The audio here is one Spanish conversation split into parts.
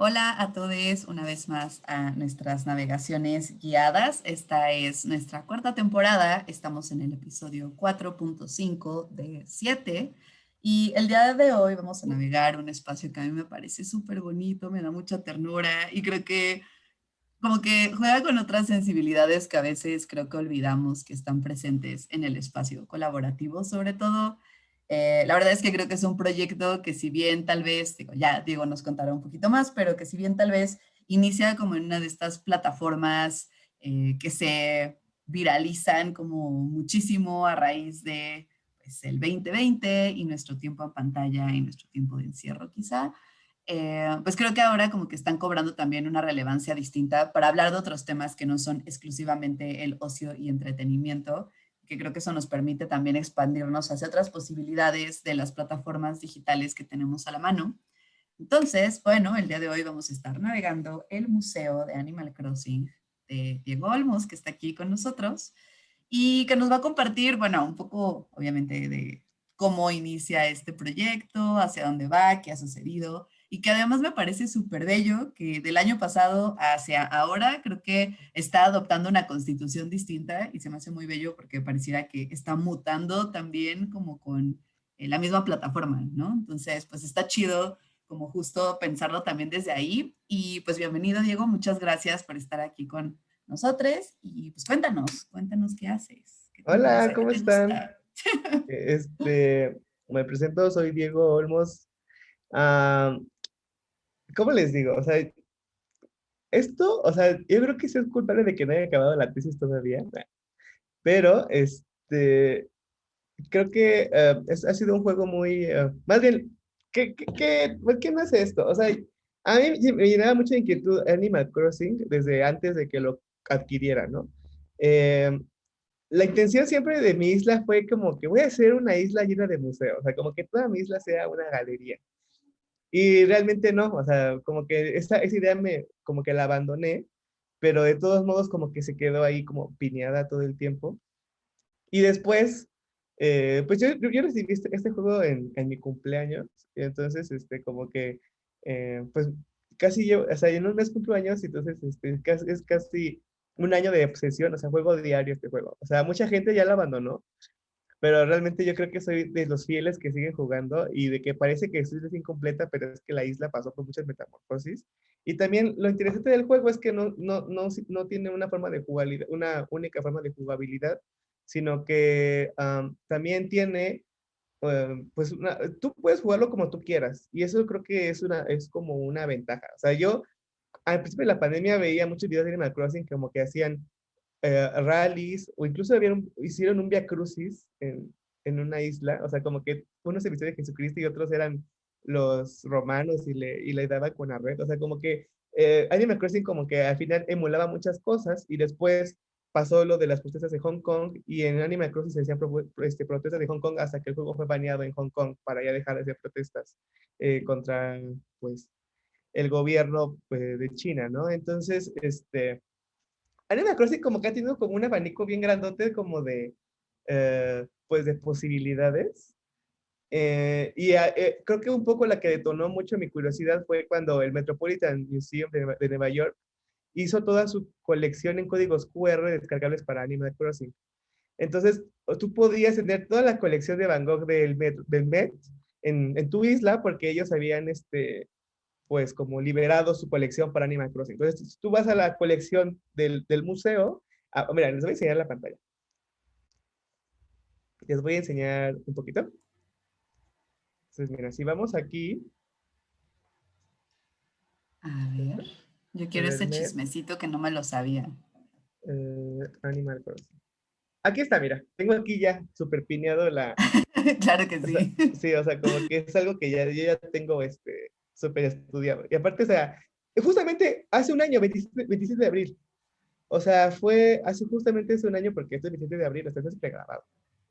Hola a todos una vez más a nuestras navegaciones guiadas. Esta es nuestra cuarta temporada. Estamos en el episodio 4.5 de 7. Y el día de hoy vamos a navegar un espacio que a mí me parece súper bonito, me da mucha ternura y creo que como que juega con otras sensibilidades que a veces creo que olvidamos que están presentes en el espacio colaborativo, sobre todo eh, la verdad es que creo que es un proyecto que si bien tal vez, ya Diego nos contará un poquito más, pero que si bien tal vez inicia como en una de estas plataformas eh, que se viralizan como muchísimo a raíz de pues, el 2020 y nuestro tiempo en pantalla y nuestro tiempo de encierro quizá, eh, pues creo que ahora como que están cobrando también una relevancia distinta para hablar de otros temas que no son exclusivamente el ocio y entretenimiento, que creo que eso nos permite también expandirnos hacia otras posibilidades de las plataformas digitales que tenemos a la mano. Entonces, bueno, el día de hoy vamos a estar navegando el Museo de Animal Crossing de Diego Olmos, que está aquí con nosotros, y que nos va a compartir, bueno, un poco, obviamente, de cómo inicia este proyecto, hacia dónde va, qué ha sucedido, y que además me parece súper bello que del año pasado hacia ahora creo que está adoptando una constitución distinta y se me hace muy bello porque pareciera que está mutando también como con eh, la misma plataforma, ¿no? Entonces, pues está chido como justo pensarlo también desde ahí y pues bienvenido Diego, muchas gracias por estar aquí con nosotros y pues cuéntanos, cuéntanos qué haces. Hola, ¿cómo están? Este, me presento, soy Diego Olmos. Ah, ¿cómo les digo? O sea, esto, o sea, yo creo que es culpable de que no haya acabado la tesis todavía, pero este, creo que eh, ha sido un juego muy, eh, más bien, ¿qué, qué, por qué no hace esto? O sea, a mí me llenaba mucha inquietud Animal Crossing desde antes de que lo adquiriera, ¿no? Eh, la intención siempre de mi isla fue como que voy a hacer una isla llena de museos, o sea, como que toda mi isla sea una galería. Y realmente no, o sea, como que esa, esa idea me, como que la abandoné, pero de todos modos como que se quedó ahí como piñada todo el tiempo. Y después, eh, pues yo, yo recibí este, este juego en, en, mi cumpleaños, y entonces, este, como que, eh, pues casi yo, o sea, en un mes cumpleaños, entonces este, es casi un año de obsesión, o sea, juego diario este juego. O sea, mucha gente ya lo abandonó, pero realmente yo creo que soy de los fieles que siguen jugando y de que parece que es incompleta, pero es que la isla pasó por muchas metamorfosis. Y también lo interesante del juego es que no, no, no, no tiene una forma de jugabilidad, una única forma de jugabilidad, sino que también tiene, em, pues, tú puedes jugarlo como tú quieras. Y eso creo que es, una, es como una ventaja. O sea, yo al principio de la pandemia veía muchos videos de Animal Crossing como que hacían eh, rallies, o incluso hicieron un via crucis en, en, una isla, o sea, como que uno se vistió de Jesucristo y otros eran los romanos y le, y le daban con red, o sea, como que eh, Animal Crossing como que al final emulaba muchas cosas y después pasó lo de las protestas de Hong Kong y en Animal Crossing se hacían este, protestas de Hong Kong hasta que el juego fue baneado en Hong Kong para ya dejar de hacer protestas eh, contra, pues, el gobierno pues, de China, ¿no? Entonces, este, Animal Crossing como que ha tenido como un abanico bien grandote como de, eh, pues de posibilidades. Eh, y eh, creo que un poco la que detonó mucho mi curiosidad fue cuando el Metropolitan Museum de, Nueva York hizo toda su colección en códigos QR descargables para Animal Crossing. Entonces, tú podías tener toda la colección de Van Gogh del Met, del Met en, en, tu isla porque ellos habían este, pues como liberado su colección para Animal Crossing. Entonces, tú vas a la colección del, del museo, ah, mira, les voy a enseñar la pantalla. Les voy a enseñar un poquito. Entonces, mira, si vamos aquí. A ver, yo quiero ese chismecito que no me lo sabía. Eh, Animal Crossing. Aquí está, mira, tengo aquí ya súper pineado la... claro que sí. sí, o sea, como que es algo que ya, yo ya tengo este, súper estudiado. Y aparte, o sea, justamente hace un año, 27, de abril. O sea, fue hace justamente hace un año, porque esto es 27 de abril, está siempre grabado.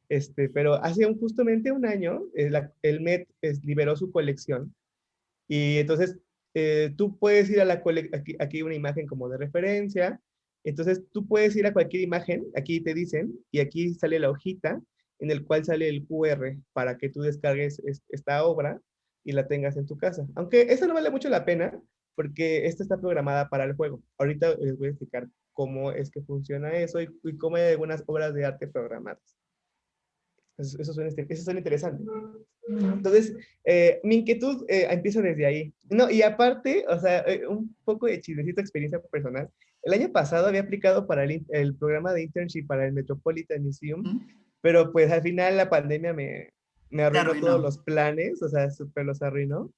Este, pero hace un, justamente un año, eh, el MET liberó su colección. Y entonces, eh, tú puedes ir a la colección, aquí, aquí una imagen como de referencia. Entonces, tú puedes ir a cualquier imagen, aquí te dicen, y aquí sale la hojita en el cual sale el QR para que tú descargues esta obra y la tengas en tu casa. Aunque eso no vale mucho la pena, porque esta está programada para el juego. Ahorita les voy a explicar cómo es que funciona eso y, cómo hay algunas obras de arte programadas. Eso, eso, suena, eso suena interesante. Entonces, eh, mi inquietud eh, empieza desde ahí. No, y aparte, o sea, eh, un poco de chismecito experiencia personal. El año pasado había aplicado para el, el programa de internship para el Metropolitan Museum, pero pues al final la pandemia me, me arruinó, todos los planes, o sea, súper los arruinó.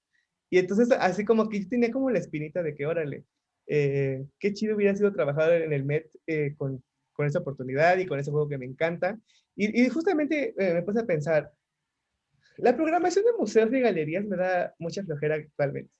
Y entonces, así como que yo tenía como la espinita de que, órale, qué chido hubiera sido trabajar en el Met con, con esa oportunidad y con ese juego que me encanta. Y, y justamente me puse a pensar, la programación de museos y galerías me da mucha flojera actualmente.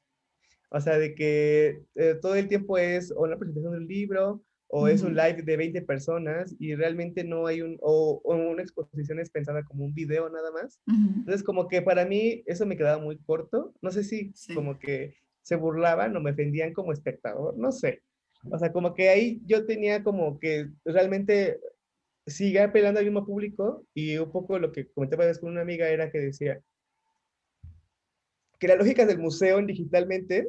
O sea, de que eh, todo el tiempo es o una presentación de un libro o es un live de 20 personas y realmente no hay un, o, una exposición es pensada como un video nada más. Entonces, como que para mí eso me quedaba muy corto. No sé si como que se burlaban o me ofendían como espectador, no sé. O sea, como que ahí yo tenía como que realmente sigue apelando al mismo público y un poco lo que comentaba después con una amiga era que decía que las lógicas del museo en digitalmente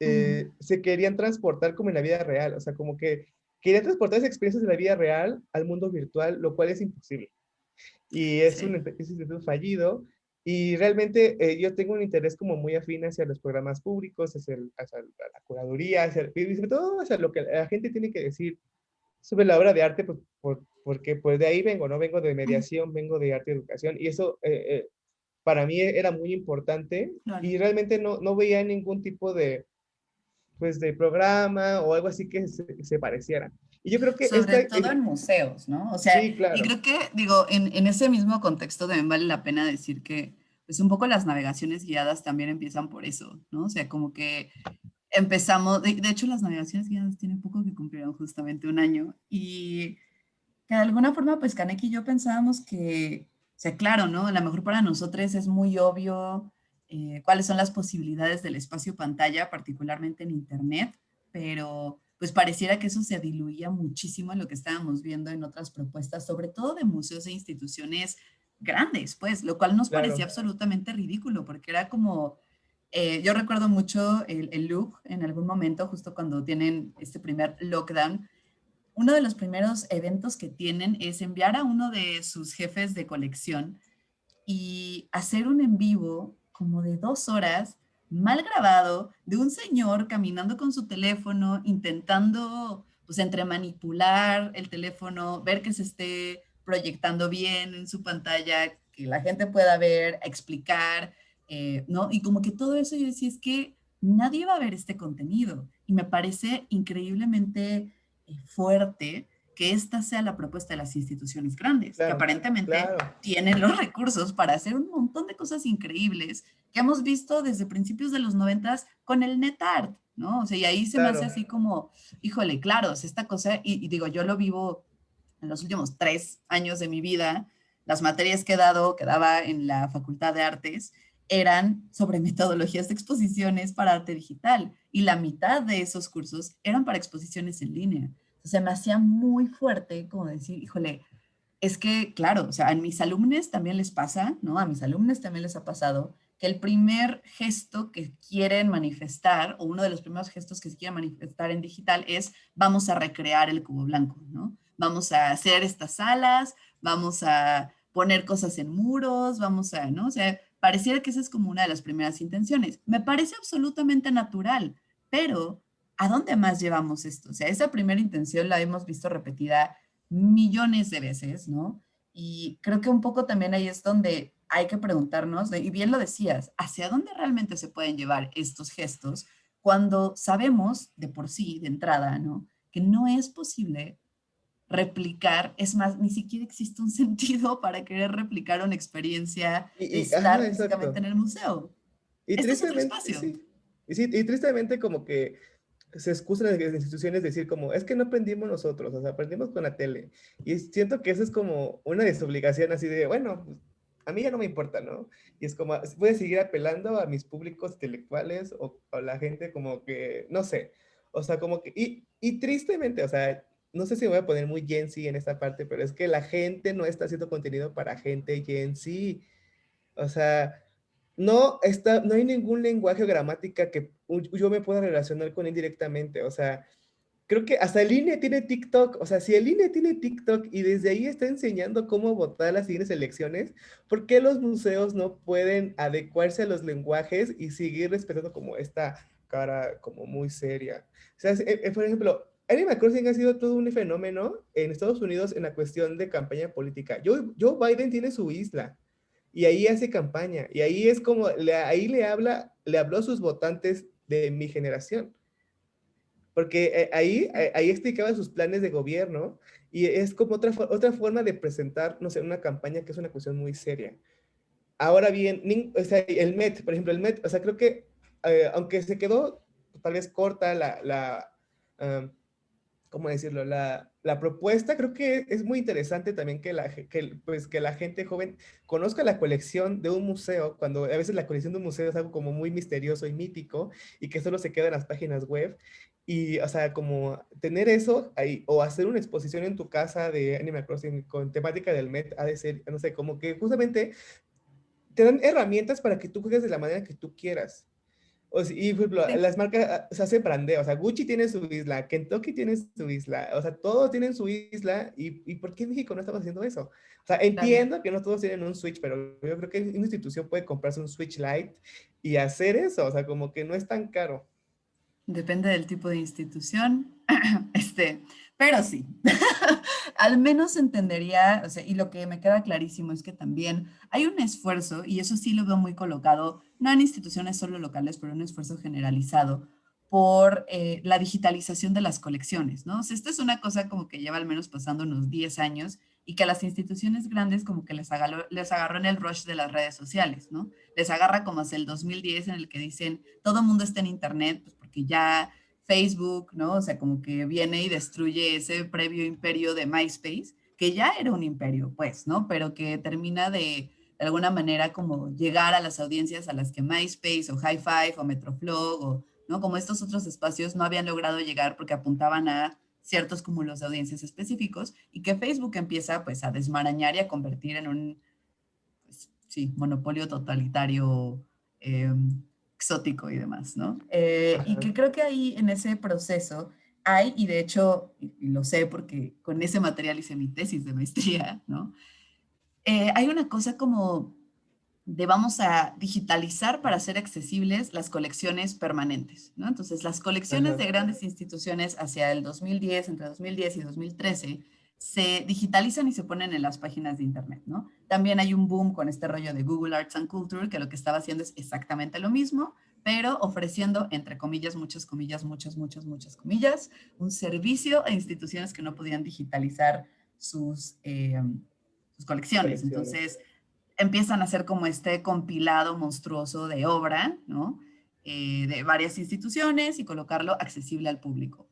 eh, se querían transportar como en la vida real, o sea, como que querían transportar esas experiencias de la vida real al mundo virtual, lo cual es imposible. Y es un instituto fallido. Y realmente eh, yo tengo un interés como muy afín hacia los programas públicos, hacia, la curaduría, hacia, y sobre todo hacia lo que la gente tiene que decir sobre la obra de arte, pues, porque pues de ahí vengo, no vengo de mediación, vengo de arte y educación, y eso eh, eh, para mí era muy importante, y realmente no, no veía ningún tipo de, pues, de programa o algo así que se, pareciera. Y yo creo que... Sobre todo en museos, ¿no? O sea, sí, claro. y creo que, digo, en, en, ese mismo contexto también vale la pena decir que, pues un poco las navegaciones guiadas también empiezan por eso, ¿no? O sea, como que empezamos, de, hecho las navegaciones guiadas tienen poco que cumplieron justamente un año y que de alguna forma pues Kaneki y yo pensábamos que, o sea, claro, ¿no? A lo mejor para nosotros es muy obvio eh, cuáles son las posibilidades del espacio pantalla, particularmente en internet, pero pues pareciera que eso se diluía muchísimo en lo que estábamos viendo en otras propuestas, sobre todo de museos e instituciones grandes, pues, lo cual nos parecía absolutamente ridículo, porque era como, eh, yo recuerdo mucho el, el, look en algún momento, justo cuando tienen este primer lockdown. Uno de los primeros eventos que tienen es enviar a uno de sus jefes de colección y hacer un en vivo como de dos horas, mal grabado, de un señor caminando con su teléfono, intentando, pues, entre manipular el teléfono, ver que se esté proyectando bien en su pantalla, que la gente pueda ver, explicar, eh, ¿no? Y como que todo eso yo decía, es que nadie va a ver este contenido. Y me parece increíblemente eh, fuerte que esta sea la propuesta de las instituciones grandes, que aparentemente tienen los recursos para hacer un montón de cosas increíbles que hemos visto desde principios de los noventas con el NetArt, ¿no? O sea, y ahí se me hace así como, híjole, claro, esta cosa, y, y, digo, yo lo vivo en los últimos tres años de mi vida, las materias que he dado, que daba en la Facultad de Artes, eran sobre metodologías de exposiciones para arte digital y la mitad de esos cursos eran para exposiciones en línea. Se me hacía muy fuerte como decir, híjole, es que, claro, o sea, a mis alumnos también les pasa, ¿no? A mis alumnos también les ha pasado que el primer gesto que quieren manifestar, o uno de los primeros gestos que se quieren manifestar en digital es, vamos a recrear el cubo blanco, ¿no? Vamos a hacer estas salas, vamos a poner cosas en muros, vamos a, ¿no? O sea, Pareciera que esa es como una de las primeras intenciones. Me parece absolutamente natural, pero ¿a dónde más llevamos esto? O sea, esa primera intención la hemos visto repetida millones de veces, ¿no? Y creo que un poco también ahí es donde hay que preguntarnos, y bien lo decías, ¿hacia dónde realmente se pueden llevar estos gestos cuando sabemos de por sí, de entrada, ¿no? Que no es posible replicar, es más, ni siquiera existe un sentido para querer replicar una experiencia y, estar físicamente en el museo. Y este tristemente, y, tristemente como que se excusan las instituciones decir como, es que no aprendimos nosotros, o sea, aprendimos con la tele. Y siento que eso es como una desobligación así de, bueno, pues, a mí ya no me importa, ¿no? Y es como, voy a seguir apelando a mis públicos intelectuales o a la gente como que, no sé, o sea, como que, y, y tristemente, o sea, no sé si voy a poner muy Gen Z en esta parte, pero es que la gente no está haciendo contenido para gente Gen Z. O sea, no, está, no hay ningún lenguaje o gramática que yo me pueda relacionar con él directamente. O sea, creo que hasta el INE tiene TikTok. O sea, si el INE tiene TikTok y desde ahí está enseñando cómo votar las siguientes elecciones, ¿por qué los museos no pueden adecuarse a los lenguajes y seguir respetando como esta cara como muy seria? O sea, eh, por ejemplo, Animal Crossing ha sido todo un fenómeno en Estados Unidos en la cuestión de campaña política. Joe, Joe Biden tiene su isla y ahí hace campaña y ahí es como, ahí le habla, le habló a sus votantes de mi generación. Porque eh, ahí, eh, ahí explicaba sus planes de gobierno y es como otra, otra forma de presentar, no sé, una campaña que es una cuestión muy seria. Ahora bien, o sea, el MET, por ejemplo, el MET, o sea, creo que eh, aunque se quedó tal vez corta la, la ¿cómo decirlo? La, propuesta creo que es muy interesante también que la, que, pues, que la gente joven conozca la colección de un museo, cuando a veces la colección de un museo es algo como muy misterioso y mítico y que solo se queda en las páginas web. Y, o sea, como tener eso o hacer una exposición en tu casa de Animal Crossing con temática del Met, ha de ser, no sé, como que justamente te dan herramientas para que tú juegues de la manera que tú quieras. O sea, y por ejemplo, las marcas ah, se hace brandeo, o sea, Gucci tiene su isla, Kentucky tiene su isla, o sea, todos tienen su isla, ¿y, y por qué México no estamos haciendo eso? O sea, entiendo que no todos tienen un Switch, pero yo creo que una institución puede comprarse un Switch Lite y hacer eso, o sea, como que no es tan caro. Depende del tipo de institución, este, pero sí, al menos entendería, o sea, y lo que me queda clarísimo es que también hay un esfuerzo, y eso sí lo veo muy colocado, no en instituciones solo locales, pero un esfuerzo generalizado por eh, la digitalización de las colecciones, ¿no? O sea, esta es una cosa como que lleva al menos pasando unos 10 años y que a las instituciones grandes como que les agarró, les agarró en el rush de las redes sociales, ¿no? Les agarra como hacia el 2010 en el que dicen, todo mundo está en internet, pues porque ya Facebook, ¿no? O sea, como que viene y destruye ese previo imperio de MySpace, que ya era un imperio, pues, ¿no? Pero que termina de, de alguna manera, como llegar a las audiencias a las que MySpace o High Five o Metroflog o, ¿no? Como estos otros espacios no habían logrado llegar porque apuntaban a ciertos cúmulos de audiencias específicos y que Facebook empieza, pues, a desmarañar y a convertir en un, pues, sí, monopolio totalitario eh, exótico y demás, ¿no? Eh, y que creo que ahí en ese proceso hay, y de hecho, y lo sé porque con ese material hice mi tesis de maestría, ¿no? Eh, hay una cosa como de vamos a digitalizar para hacer accesibles las colecciones permanentes, ¿no? Entonces, las colecciones de grandes instituciones hacia el 2010, entre 2010 y 2013, se digitalizan y se ponen en las páginas de internet, ¿no? También hay un boom con este rollo de Google Arts and Culture, que lo que estaba haciendo es exactamente lo mismo, pero ofreciendo, entre comillas, muchas comillas, muchas, muchas, muchas comillas, un servicio a instituciones que no podían digitalizar sus, eh, sus colecciones. Entonces, empiezan a hacer como este compilado monstruoso de obra, ¿no? Eh, de varias instituciones y colocarlo accesible al público.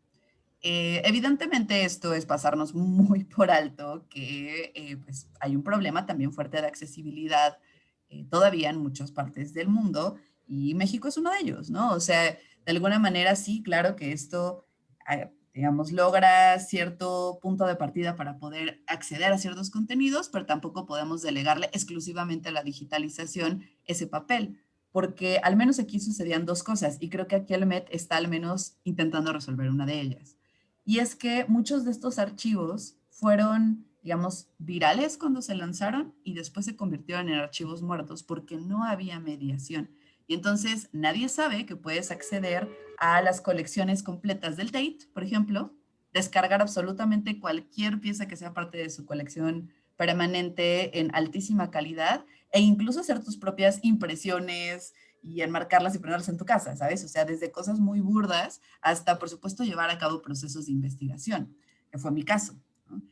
Eh, evidentemente esto es pasarnos muy por alto que eh, pues hay un problema también fuerte de accesibilidad eh, todavía en muchas partes del mundo y México es uno de ellos, ¿no? O sea, de alguna manera sí, claro que esto, ah, digamos, logra cierto punto de partida para poder acceder a ciertos contenidos, pero tampoco podemos delegarle exclusivamente a la digitalización ese papel, porque al menos aquí sucedían dos cosas y creo que aquí el MET está al menos intentando resolver una de ellas. Y es que muchos de estos archivos fueron, digamos, virales cuando se lanzaron y después se convirtieron en archivos muertos porque no había mediación. Y entonces nadie sabe que puedes acceder a las colecciones completas del Tate, por ejemplo, descargar absolutamente cualquier pieza que sea parte de su colección permanente en altísima calidad e incluso hacer tus propias impresiones, y enmarcarlas y ponerlas en tu casa, ¿sabes? O sea, desde cosas muy burdas hasta, por supuesto, llevar a cabo procesos de investigación, que fue mi caso.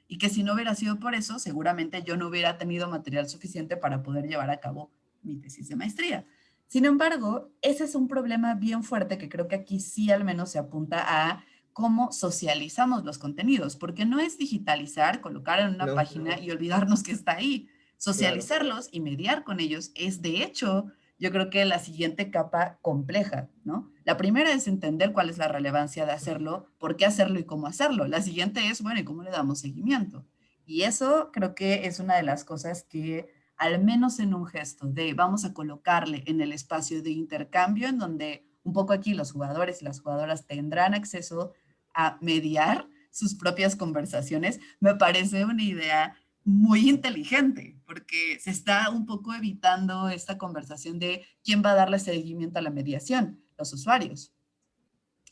Y que si no hubiera sido por eso, seguramente yo no hubiera tenido material suficiente para poder llevar a cabo mi tesis de maestría. Sin embargo, ese es un problema bien fuerte que creo que aquí sí al menos se apunta a cómo socializamos los contenidos, porque no es digitalizar, colocar en una página y olvidarnos que está ahí. Socializarlos y mediar con ellos es de hecho yo creo que la siguiente capa compleja, ¿no? La primera es entender cuál es la relevancia de hacerlo, por qué hacerlo y cómo hacerlo. La siguiente es, bueno, ¿y cómo le damos seguimiento? Y eso creo que es una de las cosas que al menos en un gesto de vamos a colocarle en el espacio de intercambio en donde un poco aquí los jugadores y las jugadoras tendrán acceso a mediar sus propias conversaciones, me parece una idea muy inteligente, porque se está un poco evitando esta conversación de quién va a darle seguimiento a la mediación, los usuarios.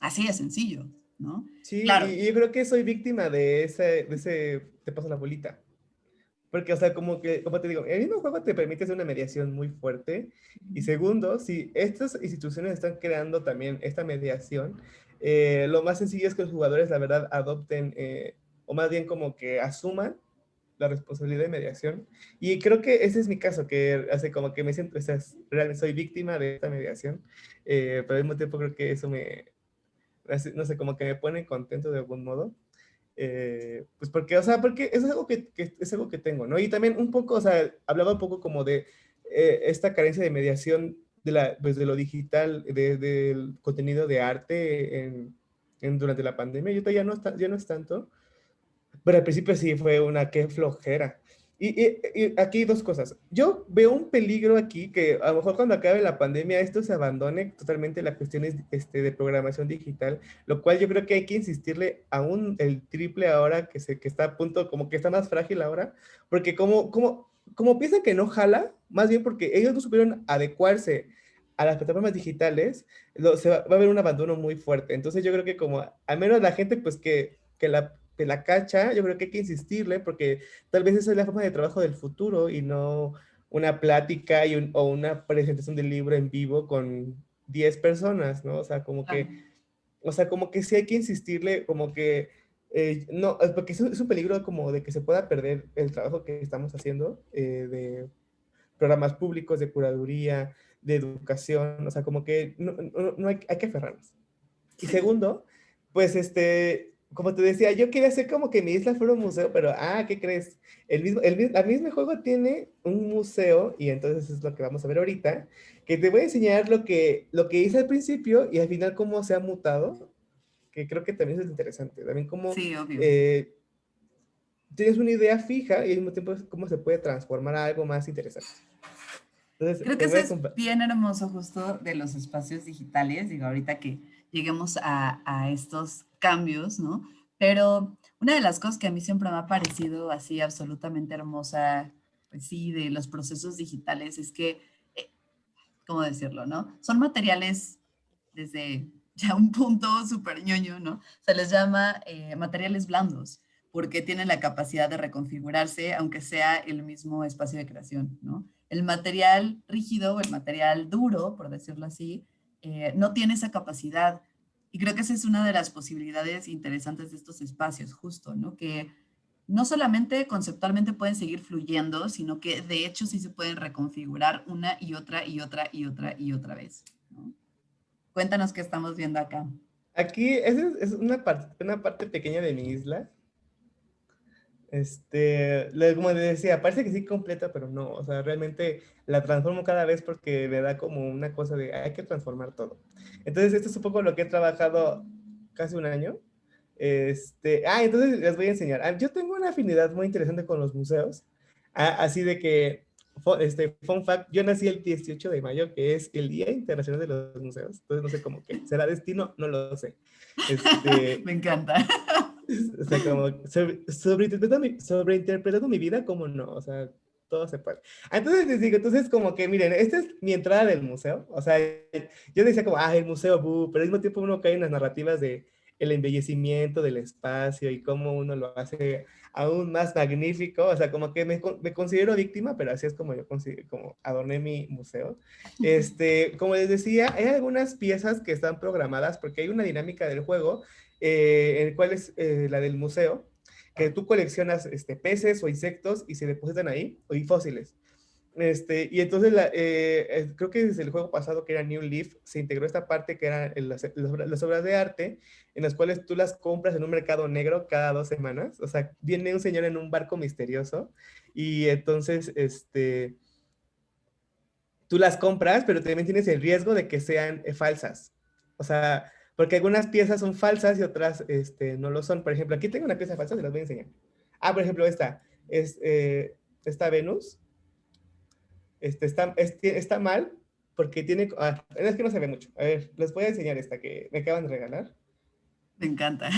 Así de sencillo, ¿no? Sí, claro. y yo creo que soy víctima de ese, de ese, te paso la bolita. Porque, o sea, como que, como te digo, el mismo juego te permite hacer una mediación muy fuerte. Y segundo, si estas instituciones están creando también esta mediación, eh, lo más sencillo es que los jugadores, la verdad, adopten, eh, o más bien como que asuman la responsabilidad de mediación. Y creo que ese es mi caso, que hace como que me siento, o sea, realmente soy víctima de esta mediación, eh, pero al mismo tiempo creo que eso me, no sé, como que me pone contento de algún modo. Eh, pues porque, o sea, porque es algo que, es algo que tengo, ¿no? Y también un poco, o sea, hablaba un poco como de eh, esta carencia de mediación de, la, pues lo digital, de, del contenido de arte en, en, durante la pandemia. Yo ya no, está, ya no es tanto, pero al principio sí fue una que flojera. Y, y, aquí dos cosas. Yo veo un peligro aquí que a lo mejor cuando acabe la pandemia esto se abandone totalmente las cuestiones este, de programación digital, lo cual yo creo que hay que insistirle aún el triple ahora que, se, que está a punto, como que está más frágil ahora, porque como, como, como piensan que no jala, más bien porque ellos no supieron adecuarse a las plataformas digitales, se va, va, a haber un abandono muy fuerte. Entonces yo creo que como al menos la gente pues que, que la la cacha, yo creo que hay que insistirle porque tal vez esa es la forma de trabajo del futuro y no una plática y o una presentación del libro en vivo con 10 personas, ¿no? O sea, como que, o sea, como que sí hay que insistirle, como que, eh, no, porque es un, peligro como de que se pueda perder el trabajo que estamos haciendo eh, de programas públicos, de curaduría, de educación, o sea, como que no, no, hay, hay que aferrarnos. Y segundo, pues este, como te decía, yo quería hacer como que mi isla fuera un museo, pero, ah, ¿qué crees? El mismo, el, mismo juego tiene un museo, y entonces es lo que vamos a ver ahorita, que te voy a enseñar lo que, lo que hice al principio y al final cómo se ha mutado, que creo que también es interesante. También cómo eh, tienes una idea fija y al mismo tiempo cómo se puede transformar a algo más interesante. Entonces, creo que eso es bien hermoso justo de los espacios digitales, digo, ahorita que lleguemos a, estos cambios, ¿no? Pero una de las cosas que a mí siempre me ha parecido así absolutamente hermosa, pues sí, de los procesos digitales es que, eh, ¿cómo decirlo, no? Son materiales desde ya un punto súper ñoño, ¿no? Se les llama eh, materiales blandos porque tienen la capacidad de reconfigurarse aunque sea el mismo espacio de creación, ¿no? El material rígido el material duro, por decirlo así, eh, no tiene esa capacidad y creo que esa es una de las posibilidades interesantes de estos espacios, justo, ¿no? Que no solamente conceptualmente pueden seguir fluyendo, sino que de hecho sí se pueden reconfigurar una y otra y otra y otra y otra vez. ¿no? Cuéntanos qué estamos viendo acá. Aquí es, es una, parte, una parte pequeña de mi isla. Este, como decía, parece que sí completa, pero no, o sea, realmente la transformo cada vez porque me da como una cosa de hay que transformar todo. Entonces, esto es un poco lo que he trabajado casi un año. Este, ah, entonces les voy a enseñar. Ah, yo tengo una afinidad muy interesante con los museos, ah, así de que, este, fun fact, yo nací el 18 de mayo, que es el Día Internacional de los Museos, entonces no sé cómo que, ¿será destino? No lo sé. Este, Me encanta. O sea, como sobre, sobreinterpretando, mi, sobreinterpretando mi vida, como no, o sea, todo se puede. Entonces les digo, entonces como que miren, esta es mi entrada del museo, o sea, yo decía como, ah, el museo, pero al mismo tiempo uno cae en las narrativas de el embellecimiento del espacio y cómo uno lo hace aún más magnífico, o sea, como que me, me considero víctima, pero así es como yo como adorné mi museo. Este, como les decía, hay algunas piezas que están programadas porque hay una dinámica del juego eh, el cual es eh, la del museo, que tú coleccionas este, peces o insectos y se depositan ahí, o y fósiles. Este, y entonces, la, eh, creo que desde el juego pasado, que era New Leaf, se integró esta parte que eran las, las, obras de arte, en las cuales tú las compras en un mercado negro cada dos semanas. O sea, viene un señor en un barco misterioso y entonces, este, tú las compras, pero también tienes el riesgo de que sean falsas. O sea, porque algunas piezas son falsas y otras este, no lo son. Por ejemplo, aquí tengo una pieza falsa, se las voy a enseñar. Ah, por ejemplo, esta, es, eh, esta Venus. este, está, está mal porque tiene, ah, es que no se ve mucho. A ver, les voy a enseñar esta que me acaban de regalar. Me encanta.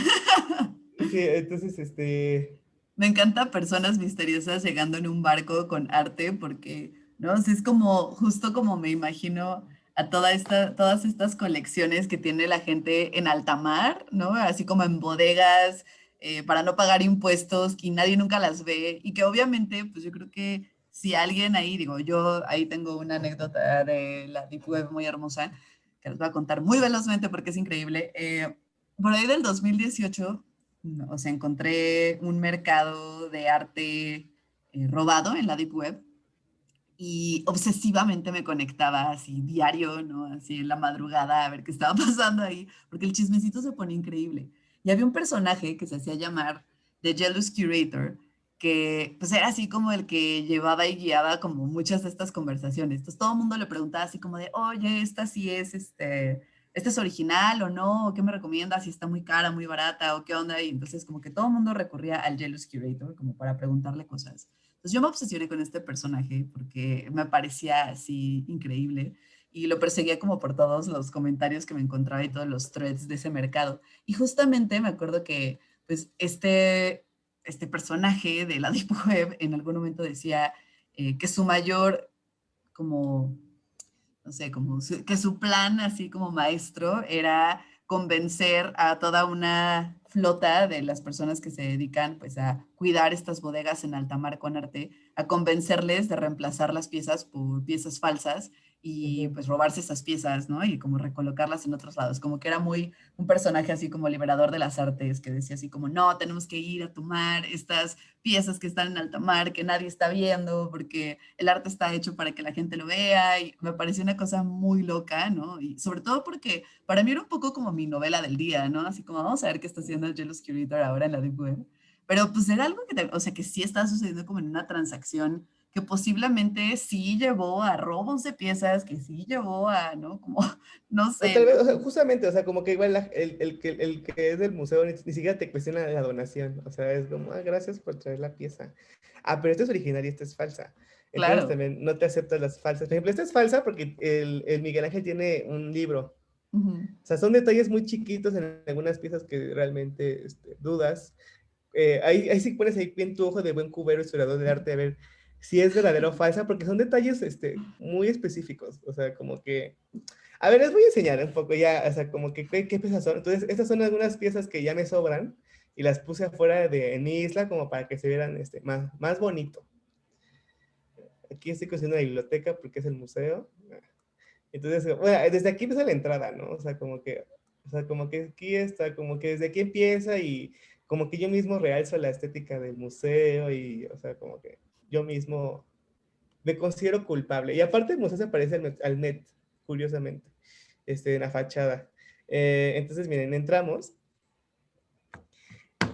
Sí, entonces, este... Me encanta personas misteriosas llegando en un barco con arte porque, ¿no? es como, justo como me imagino a toda esta, todas estas colecciones que tiene la gente en alta mar, ¿no? Así como en bodegas, eh, para no pagar impuestos y nadie nunca las ve y que obviamente, pues yo creo que si alguien ahí, digo, yo ahí tengo una anécdota de la Deep Web muy hermosa que les voy a contar muy velozmente porque es increíble. Eh, por ahí del 2018, o sea, encontré un mercado de arte eh, robado en la Deep Web y obsesivamente me conectaba así diario, ¿no? Así en la madrugada a ver qué estaba pasando ahí, porque el chismecito se pone increíble. Y había un personaje que se hacía llamar The Jealous Curator, que pues era así como el que llevaba y guiaba como muchas de estas conversaciones. Entonces todo el mundo le preguntaba así como de, oye, esta sí es, este, ¿este es original o no? ¿Qué me recomiendas? Si está muy cara, muy barata o qué onda. Y entonces como que todo el mundo recurría al Jealous Curator como para preguntarle cosas. Entonces yo me obsesioné con este personaje porque me parecía así increíble y lo perseguía como por todos los comentarios que me encontraba y todos los threads de ese mercado. Y justamente me acuerdo que pues este este personaje de la Deep Web en algún momento decía eh, que su mayor, como, no sé, como que su plan así como maestro era convencer a toda una flota de las personas que se dedican pues a cuidar estas bodegas en alta mar con arte, a convencerles de reemplazar las piezas por piezas falsas y pues robarse esas piezas, ¿no? Y como recolocarlas en otros lados, como que era muy un personaje así como liberador de las artes, que decía así como, no, tenemos que ir a tomar estas piezas que están en alta mar, que nadie está viendo, porque el arte está hecho para que la gente lo vea, y me pareció una cosa muy loca, ¿no? Y sobre todo porque para mí era un poco como mi novela del día, ¿no? Así como, vamos a ver qué está haciendo el Jealous Curator ahora en la Deep Web. Pero pues era algo que, o sea, que sí estaba sucediendo como en una transacción que posiblemente sí llevó a robos de piezas, que sí llevó a, ¿no? Como, no sé. justamente, o sea, como que igual el, el, que, el que es del museo ni, siquiera te cuestiona la donación, o sea, es como, ah, gracias por traer la pieza. Ah, pero esta es original y esta es falsa. Entonces claro. también no te aceptas las falsas. Por ejemplo, esta es falsa porque el, el Miguel Ángel tiene un libro. O sea, son detalles muy chiquitos en algunas piezas que realmente este, dudas. Eh, ahí, ahí sí pones ahí bien tu ojo de buen cubero historiador de arte a ver si es verdadero o falsa, porque son detalles este, muy específicos, o sea, como que... A ver, les voy a enseñar un poco ya, o sea, como que qué, piezas son. Entonces, estas son algunas piezas que ya me sobran y las puse afuera de mi isla como para que se vieran este, más, más bonito. Aquí estoy construyendo la biblioteca porque es el museo. Entonces, bueno, desde aquí empieza la entrada, ¿no? O sea, como que, o sea, como que aquí está, como que desde aquí empieza y como que yo mismo realzo la estética del museo y, o sea, como que yo mismo me considero culpable. Y aparte el museo se parece al, net, curiosamente, este, en la fachada. Eh, entonces, miren, entramos.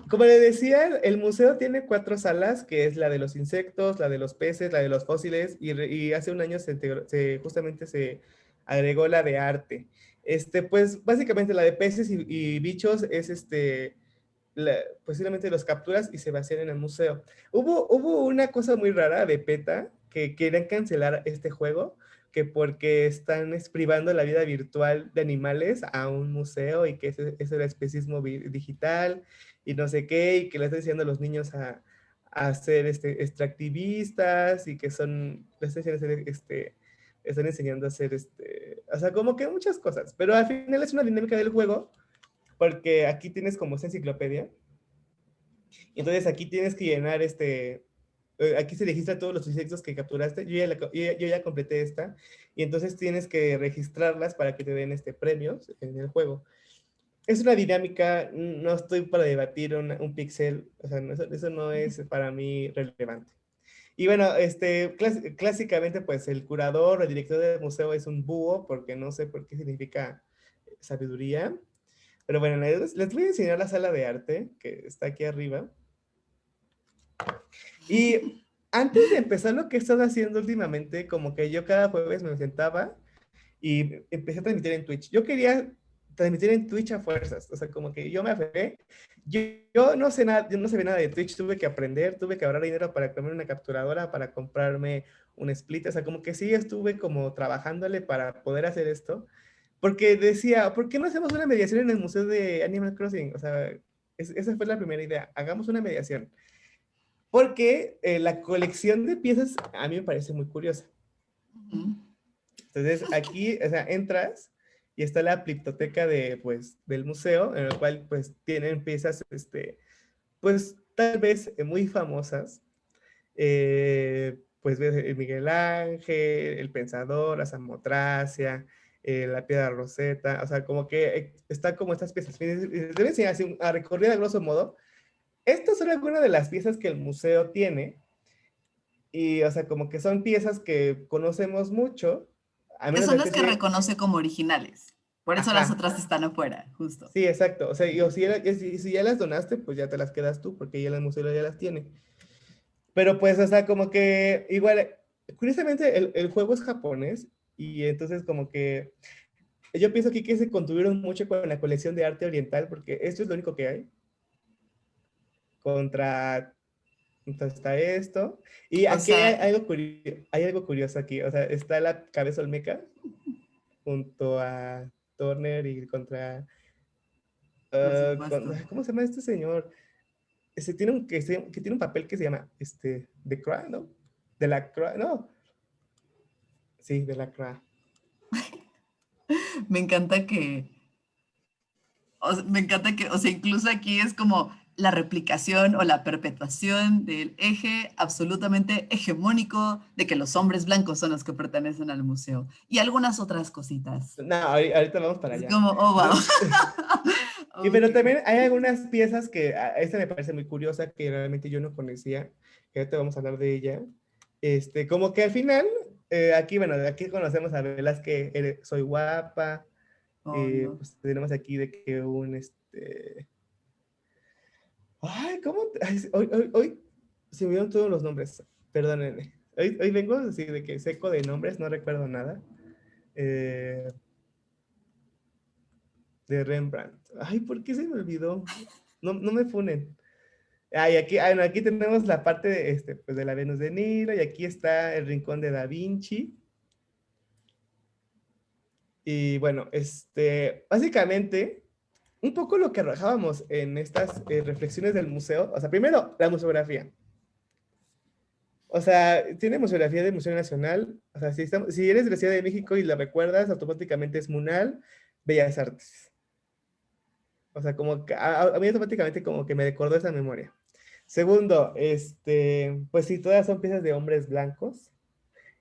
Como les decía, el museo tiene cuatro salas, que es la de los insectos, la de los peces, la de los fósiles, y, hace un año se, justamente se agregó la de arte. Este, pues, básicamente la de peces y bichos es este, posiblemente los capturas y se vacían en el museo. Hubo, hubo una cosa muy rara de PETA que querían cancelar este juego, que porque están privando la vida virtual de animales a un museo y que ese, ese era especismo digital y no sé qué, y que le están diciendo a los niños a, a ser este, extractivistas y que son, les están este, están enseñando a hacer, este, o sea, como que muchas cosas, pero al final es una dinámica del juego porque aquí tienes como esa enciclopedia. Entonces aquí tienes que llenar este, eh, aquí se registra todos los insectos que capturaste. Yo ya, yo ya, completé esta. Y entonces tienes que registrarlas para que te den este premios en el juego. Es una dinámica, no estoy para debatir un pixel, o sea, eso, no es para mí relevante. Y bueno, este, clásicamente pues el curador o el director del museo es un búho, porque no sé por qué significa sabiduría. Pero bueno, les, voy a enseñar la sala de arte que está aquí arriba. Y antes de empezar lo que he estado haciendo últimamente, como que yo cada jueves me sentaba y empecé a transmitir en Twitch. Yo quería transmitir en Twitch a fuerzas. O sea, como que yo me aferré. Yo, yo, no sé nada, yo no sabía nada de Twitch, tuve que aprender, tuve que ahorrar dinero para comprarme una capturadora, para comprarme un split. O sea, como que sí estuve como trabajándole para poder hacer esto. Porque decía, ¿por qué no hacemos una mediación en el Museo de Animal Crossing? O sea, esa fue la primera idea. Hagamos una mediación. Porque eh, la colección de piezas a mí me parece muy curiosa. Entonces, aquí, o sea, entras y está la pliptoteca de, pues, del museo, en el cual, pues, tienen piezas, este, pues, tal vez muy famosas. Eh, pues ves Miguel Ángel, El Pensador, la Samotracia, eh, la Piedra Roseta, o sea, como que eh, está como estas piezas. Deben enseñar así a recorrer a grosso modo. Estas son algunas de las piezas que el museo tiene. Y, o sea, como que son piezas que conocemos mucho, son las que reconoce como originales. Por eso las otras están afuera, justo. Sí, exacto. O sea, y, si, si, ya las donaste, pues ya te las quedas tú, porque ya el museo ya las tiene. Pero pues, o sea, como que igual, curiosamente el, el juego es japonés y entonces como que yo pienso aquí que se contuvieron mucho con la colección de arte oriental, porque esto es lo único que hay. Contra entonces está esto. Y aquí hay, algo curioso, hay algo curioso aquí. O sea, está la cabeza olmeca junto a Turner y contra... Ah, ¿Cómo se llama este señor? Ese tiene un, que, que, tiene un papel que se llama este, The Cry, ¿no? De la Cry, no. Sí, de la Cry. me encanta que... me encanta que, o sea, incluso aquí es como la replicación o la perpetuación del eje absolutamente hegemónico de que los hombres blancos son los que pertenecen al museo y algunas otras cositas. No, ahorita vamos para allá. Es como, oh, wow. y, pero también hay algunas piezas que, ah, esta me parece muy curiosa, que realmente yo no conocía, que ahorita vamos a hablar de ella. Este, como que al final, eh, aquí, bueno, aquí conocemos a que soy guapa, oh, eh, pues tenemos aquí de que un, este, Ay, ¿cómo? hoy, hoy, hoy se me dieron todos los nombres. Perdónenme. Hoy, hoy vengo así de que seco de nombres, no recuerdo nada. Eh, de Rembrandt. Ay, ¿por qué se me olvidó? No, no me funen. Ay, aquí, aquí tenemos la parte de, este, pues de la Venus de Nilo y aquí está el rincón de Da Vinci. Y bueno, este, básicamente un poco lo que arrojábamos en estas eh, reflexiones del museo, o sea, primero, la museografía. O sea, tiene museografía del Museo Nacional, o sea, si, estamos, si eres de la Ciudad de México y la recuerdas, automáticamente es MUNAL, Bellas Artes. O sea, como que a, mí automáticamente como que me recordó esa memoria. Segundo, este, pues sí, todas son piezas de hombres blancos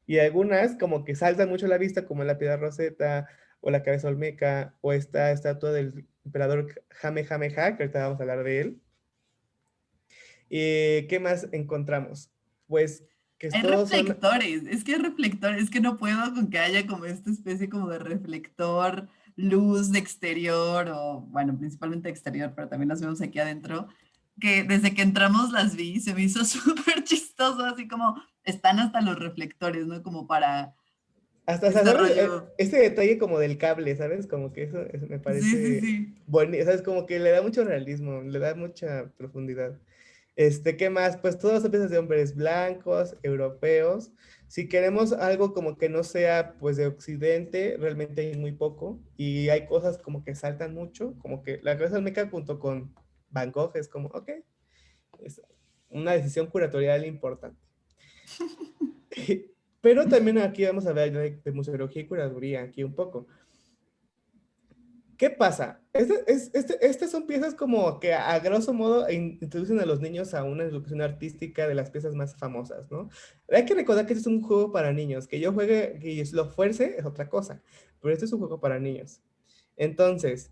y algunas como que saltan mucho a la vista, como la piedra roseta o la cabeza olmeca o esta estatua del emperador Jame Jame que ahorita vamos a hablar de él. ¿Y qué más encontramos? Pues que hay reflectores, es que hay reflectores, es que no puedo con que haya como esta especie como de reflector, luz de exterior, o bueno, principalmente exterior, pero también las vemos aquí adentro, que desde que entramos las vi, se me hizo súper chistoso, así como están hasta los reflectores, ¿no? Como para hasta, este, este detalle como del cable, ¿sabes? Como que eso, me parece sí, sí, bonito, ¿sabes? Como que le da mucho realismo, le da mucha profundidad. Este, ¿qué más? Pues todas son piezas de hombres blancos, europeos. Si queremos algo como que no sea, pues, de Occidente, realmente hay muy poco. Y hay cosas como que saltan mucho, como que la cabeza meca junto con Van Gogh es como, ok, es una decisión curatorial importante. Pero también aquí vamos a ver de, de museología y curaduría, aquí un poco. ¿Qué pasa? Este, este, estas son piezas como que a grosso modo introducen a los niños a una educación artística de las piezas más famosas, ¿no? Hay que recordar que este es un juego para niños, que yo juegue y lo fuerce es otra cosa, pero este es un juego para niños. Entonces,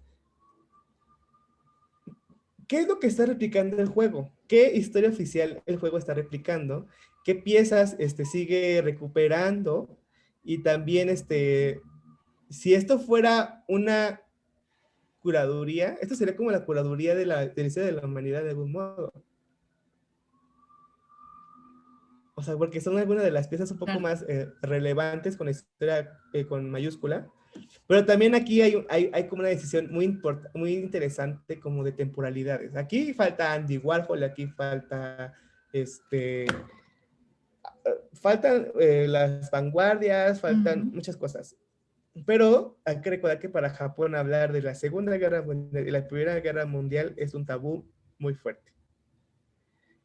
¿qué es lo que está replicando el juego? ¿Qué historia oficial el juego está replicando? qué piezas este, sigue recuperando y también este, si esto fuera una curaduría, esto sería como la curaduría de la, de de la humanidad de algún modo. O sea, porque son algunas de las piezas un poco más eh, relevantes con historia eh, con mayúscula, Pero también aquí hay, hay, hay como una decisión muy, muy interesante como de temporalidades. Aquí falta Andy Warhol, aquí falta este, faltan eh, las vanguardias, faltan muchas cosas. Pero hay que recordar que para Japón hablar de la Segunda Guerra Mundial y la Primera Guerra Mundial es un tabú muy fuerte.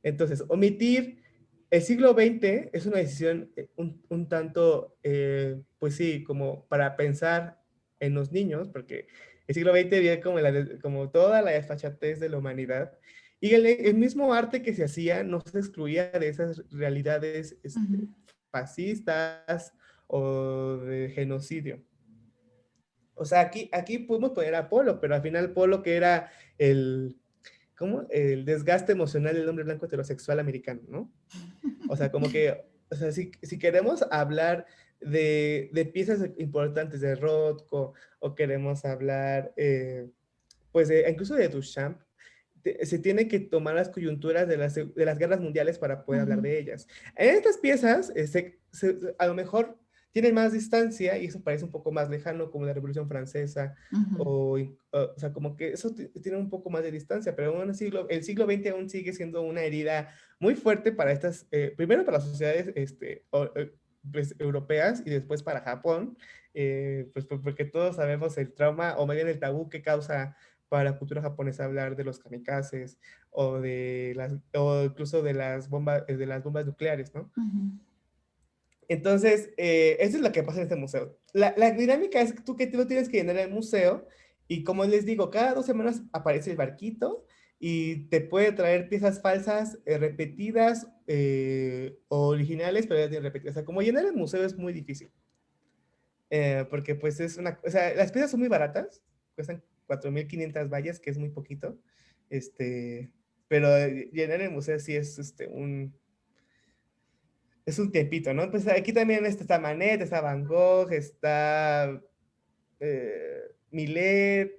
Entonces, omitir el siglo XX es una decisión eh, un, tanto, eh, pues sí, como para pensar en los niños, porque el siglo XX viene como, como toda la desfachatez de la humanidad y el, mismo arte que se hacía no se excluía de esas realidades este, fascistas o de genocidio. O sea, aquí, aquí pudimos poner a Polo, pero al final Polo que era el, ¿cómo? El desgaste emocional del hombre blanco heterosexual americano, ¿no? O sea, como que, o sea, si, si queremos hablar de, de, piezas importantes de Rothko o queremos hablar, eh, pues, incluso de Duchamp, se tiene que tomar las coyunturas de las, de las guerras mundiales para poder hablar de ellas. En estas piezas, eh, a lo mejor tienen más distancia y eso parece un poco más lejano, como la Revolución Francesa, o, o, sea, como que eso tiene un poco más de distancia, pero el siglo, el siglo XX aún sigue siendo una herida muy fuerte para estas, eh, primero para las sociedades este, eh, pues, europeas y después para Japón, pues porque todos sabemos el trauma o más bien el tabú que causa para la cultura japonesa hablar de los kamikazes o de las o incluso de las bombas eh, de las bombas nucleares, ¿no? Entonces, eh, eso es lo que pasa en este museo. La, la, dinámica es que tú que tú tienes que llenar el museo y como les digo, cada dos semanas aparece el barquito y te puede traer piezas falsas, eh, repetidas o originales, pero ya repetidas. O sea, como llenar el museo es muy difícil. porque pues es una, o sea, las piezas son muy baratas, cuestan 4.500 vallas, que es muy poquito. Este, pero llenar el museo sí es este, un, es un tiempito, ¿no? Pues aquí también está Manet, está Van Gogh, está eh, Millet,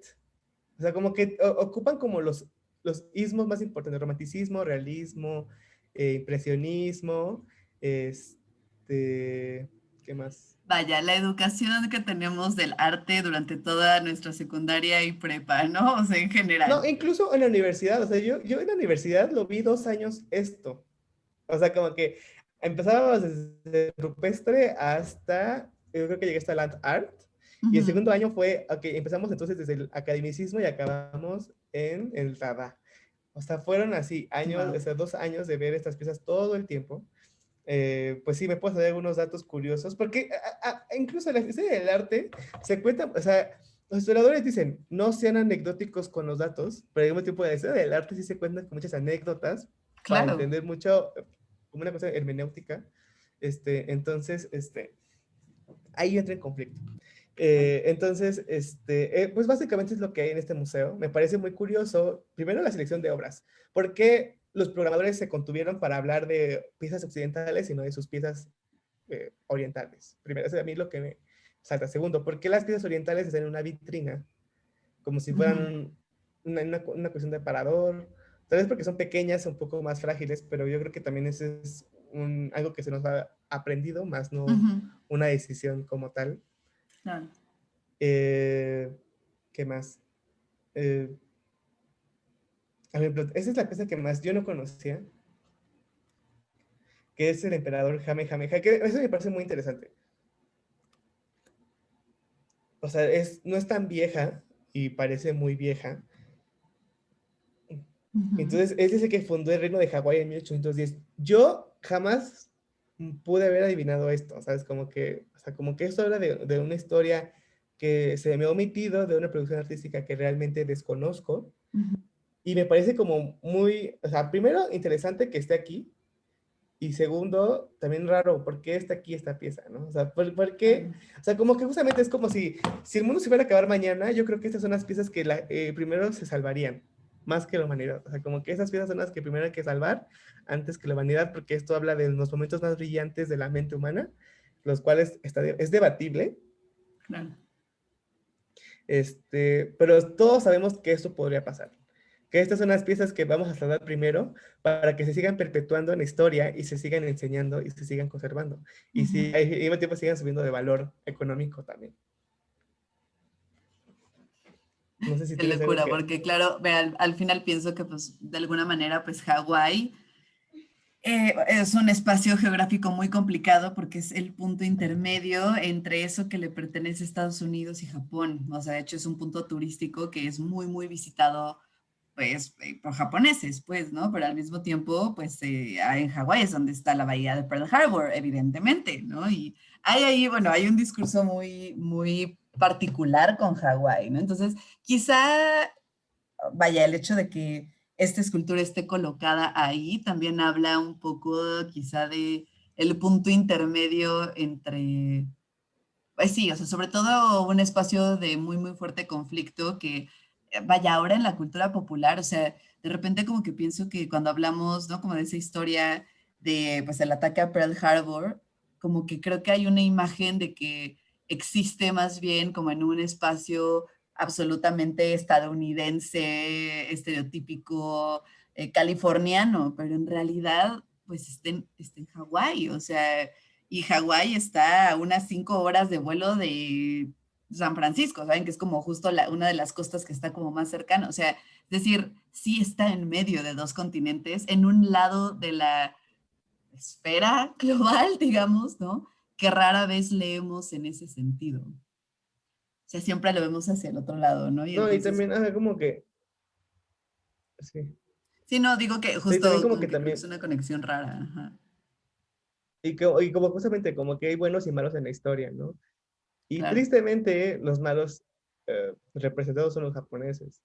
o sea, como que ocupan como los, los ismos más importantes, romanticismo, realismo, eh, impresionismo, este, ¿qué más? vaya, la educación que tenemos del arte durante toda nuestra secundaria y prepa, ¿no? O sea, en general. No, incluso en la universidad, o sea, yo, yo en la universidad lo vi dos años esto. O sea, como que empezábamos desde rupestre hasta, yo creo que llegué hasta land art. Y el segundo año fue, ok, empezamos entonces desde el academicismo y acabamos en el Dada. O sea, fueron así años, o sea, dos años de ver estas piezas todo el tiempo. Eh, pues sí, me puedo dar algunos datos curiosos, porque incluso en la historia del arte se cuenta, o sea, los historiadores dicen, no sean anecdóticos con los datos, pero al mismo tiempo de la historia del arte sí se cuentan con muchas anécdotas para entender mucho, como una cosa hermenéutica. Este, entonces, este, ahí entra en conflicto. Eh, entonces, este, eh, pues básicamente es lo que hay en este museo. Me parece muy curioso, primero la selección de obras, porque los programadores se contuvieron para hablar de piezas occidentales y no de sus piezas eh, orientales. Primero, eso es a mí lo que me salta. Segundo, ¿por qué las piezas orientales están en una vitrina? Como si fueran una, cuestión de parador. Tal vez porque son pequeñas, un poco más frágiles, pero yo creo que también eso es un, algo que se nos ha aprendido, más no una decisión como tal. Eh, ¿Qué más? Eh, esa es la pieza que más yo no conocía, que es el emperador Jame Jame, que eso me parece muy interesante. O sea, es, no es tan vieja y parece muy vieja. Entonces, él dice que fundó el reino de Hawái en 1810. Yo jamás pude haber adivinado esto, ¿sabes? Como que, o sea, como que esto habla de, de una historia que se me ha omitido, de una producción artística que realmente desconozco. Y me parece como muy, o sea, primero interesante que esté aquí y segundo, también raro, ¿por qué está aquí esta pieza? ¿no? O sea, ¿por, qué? O sea, como que justamente es como si, si el mundo se fuera a acabar mañana, yo creo que estas son las piezas que la, eh, primero se salvarían, más que la humanidad. O sea, como que esas piezas son las que primero hay que salvar antes que la humanidad, porque esto habla de los momentos más brillantes de la mente humana, los cuales está, es debatible. Claro. Este, pero todos sabemos que esto podría pasar que estas son las piezas que vamos a tratar primero para que se sigan perpetuando en la historia y se sigan enseñando y se sigan conservando. Y si al mismo tiempo sigan subiendo de valor económico también. No sé si Qué locura, porque claro, al, al, final pienso que pues de alguna manera pues Hawái eh, es un espacio geográfico muy complicado porque es el punto intermedio entre eso que le pertenece a Estados Unidos y Japón. O sea, de hecho es un punto turístico que es muy, muy visitado pues eh, por japoneses, pues, ¿no? Pero al mismo tiempo, pues eh, en Hawái es donde está la bahía de Pearl Harbor, evidentemente, ¿no? Y hay ahí, bueno, hay un discurso muy, muy particular con Hawái, ¿no? Entonces, quizá, vaya, el hecho de que esta escultura esté colocada ahí también habla un poco quizá de el punto intermedio entre, pues sí, o sea, sobre todo un espacio de muy, muy fuerte conflicto que eh, vaya, ahora en la cultura popular, o sea, de repente como que pienso que cuando hablamos, ¿no? Como de esa historia de, pues, el ataque a Pearl Harbor, como que creo que hay una imagen de que existe más bien como en un espacio absolutamente estadounidense, estereotípico, eh, californiano, pero en realidad, pues, está en, está en Hawái, o sea, y Hawái está a unas cinco horas de vuelo de San Francisco, ¿saben? Que es como justo la, una de las costas que está como más cercana. O sea, es decir, sí está en medio de dos continentes, en un lado de la esfera global, digamos, ¿no? Que rara vez leemos en ese sentido. O sea, siempre lo vemos hacia el otro lado, ¿no? Y no, y también, ajá, como que... Sí. Sí, no, digo que justo como, que, también... es una conexión rara. Ajá. Y, que, y como justamente, como que hay buenos y malos en la historia, ¿no? Y tristemente, los malos eh, representados son los japoneses.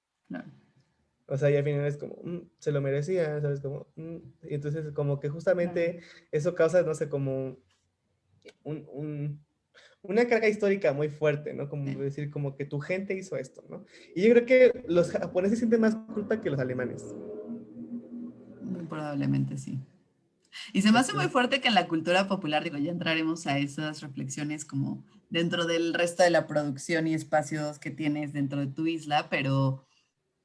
O sea, y al final es como, mm, se lo merecía, ¿sabes? Como, mm", y entonces, como que justamente eso causa, no sé, como un, un, una carga histórica muy fuerte, ¿no? Como decir, como que tu gente hizo esto, ¿no? Y yo creo que los japoneses sienten más culpa que los alemanes. Muy probablemente sí. Y se me hace muy fuerte que en la cultura popular, digo, ya entraremos a esas reflexiones como dentro del resto de la producción y espacios que tienes dentro de tu isla, pero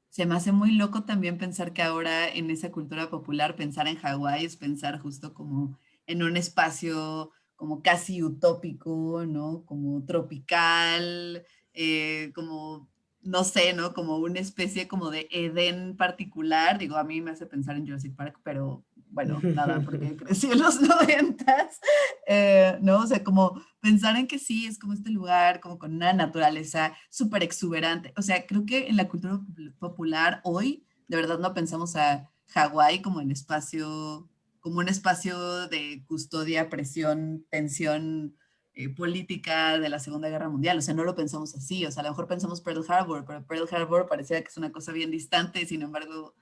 se me hace muy loco también pensar que ahora en esa cultura popular, pensar en Hawái es pensar justo como en un espacio como casi utópico, ¿no? Como tropical, eh, como no sé, ¿no? Como una especie como de Edén particular. Digo, a mí me hace pensar en Jurassic Park, pero bueno, nada, porque crecí en los noventas, eh, ¿no? O sea, como pensar en que sí, es como este lugar, como con una naturaleza súper exuberante. O sea, creo que en la cultura popular hoy, de verdad no pensamos a Hawái como el espacio, como un espacio de custodia, presión, tensión eh, política de la Segunda Guerra Mundial. O sea, no lo pensamos así. O sea, a lo mejor pensamos Pearl Harbor, pero Pearl Harbor parecía que es una cosa bien distante, sin embargo,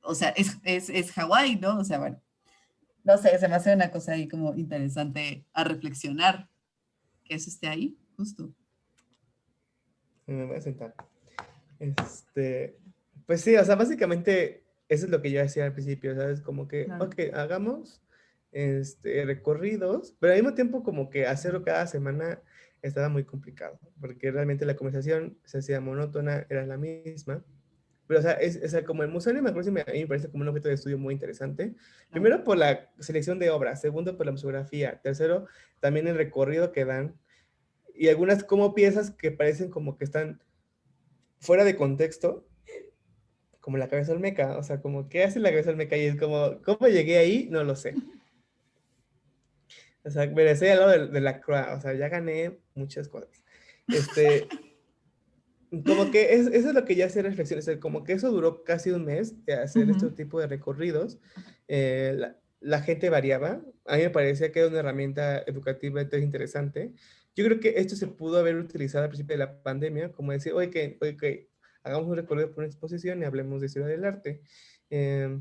o sea, es, es, es Hawái, ¿no? O sea, bueno, no sé, se me hace una cosa ahí como interesante a reflexionar, que eso esté ahí, justo. Me voy a sentar. Este, pues sí, o sea, básicamente eso es lo que yo decía al principio, ¿sabes? Como que, ok, hagamos este, recorridos, pero al mismo tiempo como que hacerlo cada semana estaba muy complicado, porque realmente la conversación se hacía monótona, era la misma. Pero, o sea, es, como el Museo de a mí me parece como un objeto de estudio muy interesante. Primero, por la selección de obras. Segundo, por la museografía. Tercero, también el recorrido que dan. Y algunas como piezas que parecen como que están fuera de contexto. Como la cabeza olmeca. O sea, como, ¿qué hace la cabeza olmeca? Y es como, ¿cómo llegué ahí? No lo sé. O sea, me estoy al lado de, de la croix. O sea, ya gané muchas cosas. Este como que es, eso es lo que ya hace reflexiones, como que eso duró casi un mes de hacer este tipo de recorridos. Eh, la, la, gente variaba. A mí me parecía que era una herramienta educativa interesante. Yo creo que esto se pudo haber utilizado al principio de la pandemia, como decir, oye, que, oye, que hagamos un recorrido por una exposición y hablemos de historia del arte. Eh,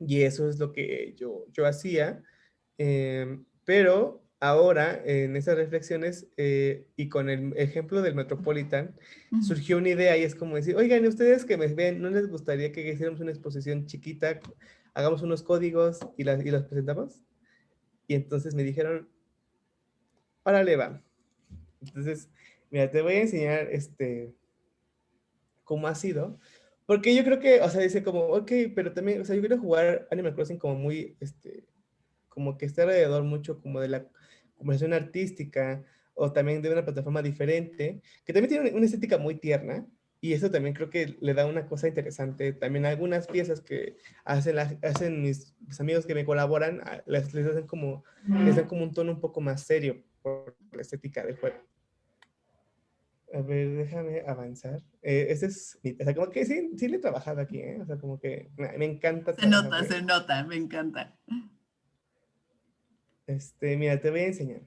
y eso es lo que yo, yo hacía. Eh, pero ahora, en esas reflexiones eh, y con el ejemplo del Metropolitan, surgió una idea y es como decir, oigan, ustedes que me ven, ¿no les gustaría que hiciéramos una exposición chiquita, hagamos unos códigos y, las, y los presentamos? Y entonces me dijeron, órale, va. Entonces, mira, te voy a enseñar este, cómo ha sido. Porque yo creo que, o sea, dice como, ok, pero también, o sea, yo quiero jugar Animal Crossing como muy, este, como que esté alrededor mucho como de la conversación artística o también de una plataforma diferente, que también tiene una estética muy tierna, y eso también creo que le da una cosa interesante. También algunas piezas que hacen, hacen mis, amigos que me colaboran, les, les hacen como, les dan como un tono un poco más serio por la estética del juego. A ver, déjame avanzar. Eh, ese es, o sea, como que sí, sí le he trabajado aquí, ¿eh? O sea, como que me, encanta. Se nota, se nota, me encanta. Este, mira, te voy a enseñar.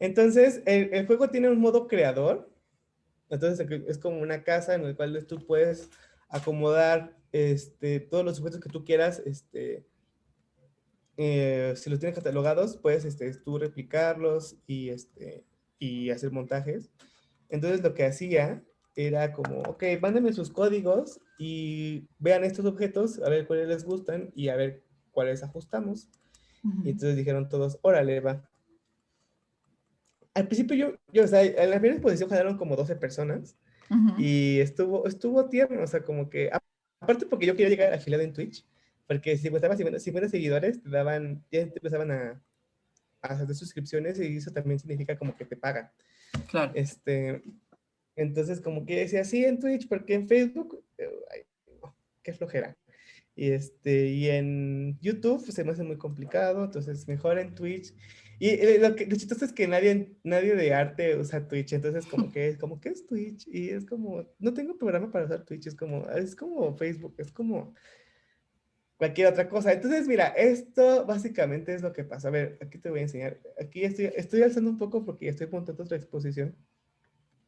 Entonces, el, juego tiene un modo creador. Entonces, es como una casa en la cual tú puedes acomodar este, todos los objetos que tú quieras. Este, eh, si los tienes catalogados, puedes este, tú replicarlos y, este, y hacer montajes. Entonces, lo que hacía era como, ok, mándenme sus códigos y vean estos objetos, a ver cuáles les gustan y a ver cuáles ajustamos. Y entonces dijeron todos, órale, va al principio yo, yo, o sea, en la primera exposición quedaron como 12 personas y estuvo, estuvo tierno, o sea, como que, aparte porque yo quería llegar afiliado en Twitch, porque si estabas 50, 50 seguidores, te daban, ya te empezaban a, a hacer suscripciones y eso también significa como que te pagan. Claro. Este, entonces, como que decía, sí, en Twitch, porque en Facebook, ay, qué flojera. Y, este, y en YouTube se me hace muy complicado, entonces mejor en Twitch. Y eh, lo, que, lo chistoso es que nadie, nadie de arte usa Twitch, entonces como que es como, ¿qué es Twitch? Y es como, no tengo programa para usar Twitch, es como, es como Facebook, es como cualquier otra cosa. Entonces, mira, esto básicamente es lo que pasa. A ver, aquí te voy a enseñar. Aquí estoy, estoy alzando un poco porque estoy montando otra exposición.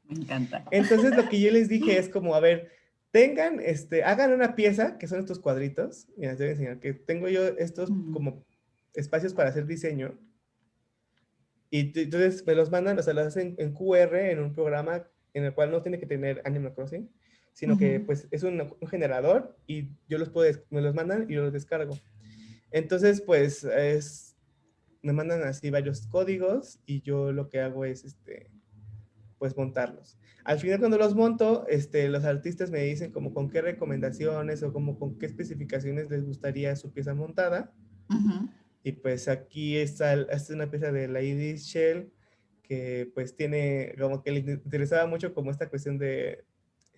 Me encanta. Entonces, lo que yo les dije es como, a ver, tengan, este, hagan una pieza, que son estos cuadritos. Mira, te voy a enseñar que tengo yo estos como espacios para hacer diseño y entonces me los mandan, o sea, los hacen en QR en un programa en el cual no tiene que tener Animal Crossing, sino que pues es un, generador y yo los puedo, me los mandan y yo los descargo. Entonces, pues es, me mandan así varios códigos y yo lo que hago es, este, pues montarlos. Al final cuando los monto, este, los artistas me dicen como con qué recomendaciones o como con qué especificaciones les gustaría su pieza montada. Y pues aquí está, es una pieza de la Edith Shell que pues tiene, como que le interesaba mucho como esta cuestión de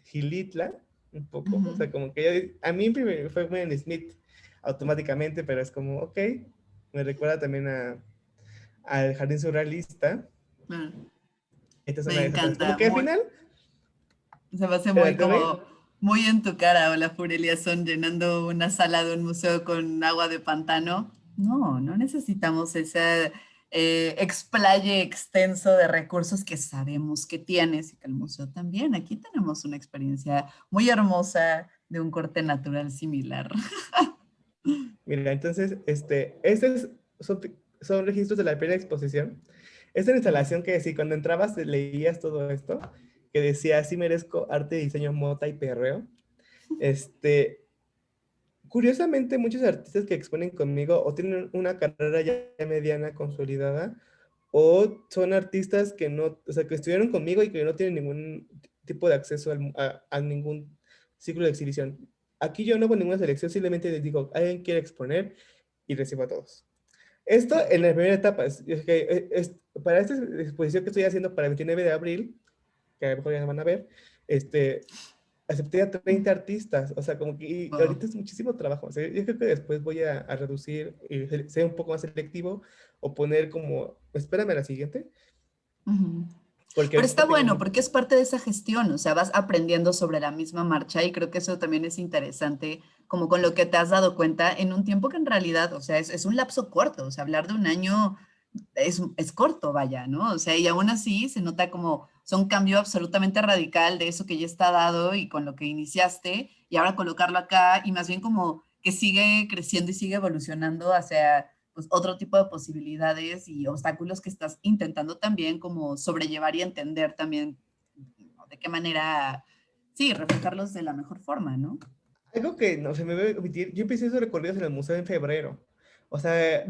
Gilitla, un poco, o sea, como que a mí fue muy en Smith automáticamente, pero es como, ok, me recuerda también a al Jardín Surrealista. Mm. me encanta. Como que al final... Se me hace muy como muy en tu cara, o la Furelia son llenando una sala de un museo con agua de pantano. No, no necesitamos ese eh, explaye extenso de recursos que sabemos que tienes y que el museo también. Aquí tenemos una experiencia muy hermosa de un corte natural similar. Mira, entonces, este, estos son, son registros de la primera exposición. Esta instalación que sí, cuando entrabas leías todo esto, que decía, sí merezco arte, diseño, mota y perreo. Este, curiosamente, muchos artistas que exponen conmigo o tienen una carrera ya mediana consolidada o son artistas que no, o sea, que estuvieron conmigo y que no tienen ningún tipo de acceso a, ningún ciclo de exhibición. Aquí yo no hago ninguna selección, simplemente les digo, alguien quiere exponer y recibo a todos. Esto en la primera etapa, es, para esta exposición que estoy haciendo para el 29 de abril, que a lo mejor ya van a ver, este, acepté a 30 artistas, o sea, como que ahorita es muchísimo trabajo. O sea, yo creo que después voy a, reducir y ser un poco más selectivo o poner como, espérame a la siguiente. Pero está bueno, porque es parte de esa gestión, o sea, vas aprendiendo sobre la misma marcha y creo que eso también es interesante, como con lo que te has dado cuenta en un tiempo que en realidad, o sea, es, es un lapso corto, o sea, hablar de un año es, es corto, vaya, ¿no? O sea, y aún así se nota como son un cambio absolutamente radical de eso que ya está dado y con lo que iniciaste y ahora colocarlo acá y más bien como que sigue creciendo y sigue evolucionando hacia pues, otro tipo de posibilidades y obstáculos que estás intentando también como sobrellevar y entender también de qué manera, sí, reflejarlos de la mejor forma, ¿no? Algo que no se me debe omitir, yo empecé esos recorridos en el museo en febrero. O sea,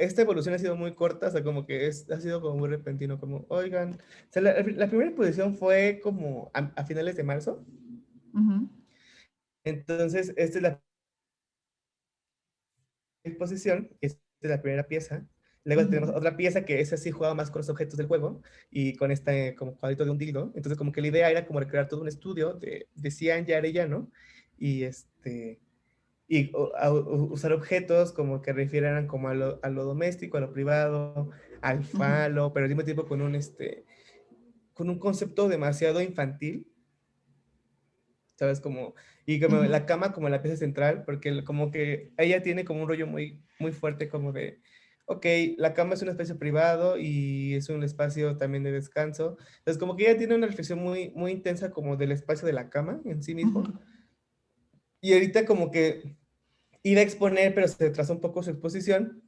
esta evolución ha sido muy corta, o sea, como que es, ha sido como muy repentino, como, oigan, o sea, la, primera exposición fue como a, finales de marzo. Entonces, esta es la exposición, esta es la primera pieza, Luego tenemos otra pieza que esa sí jugaba más con los objetos del juego y con este como cuadrito de un dildo. Entonces como que la idea era como recrear todo un estudio de, de Cian y Arellano y este y usar objetos como que refieran como a lo, a lo, doméstico, a lo privado, al falo, pero al mismo tiempo con un este con un concepto demasiado infantil. ¿Sabes? Como, y como la cama como la pieza central, porque como que ella tiene como un rollo muy, muy fuerte como de, ok, la cama es un espacio privado y es un espacio también de descanso. Entonces, como que ella tiene una reflexión muy, muy intensa como del espacio de la cama en sí mismo. Y ahorita como que iba a exponer, pero se retrasó un poco su exposición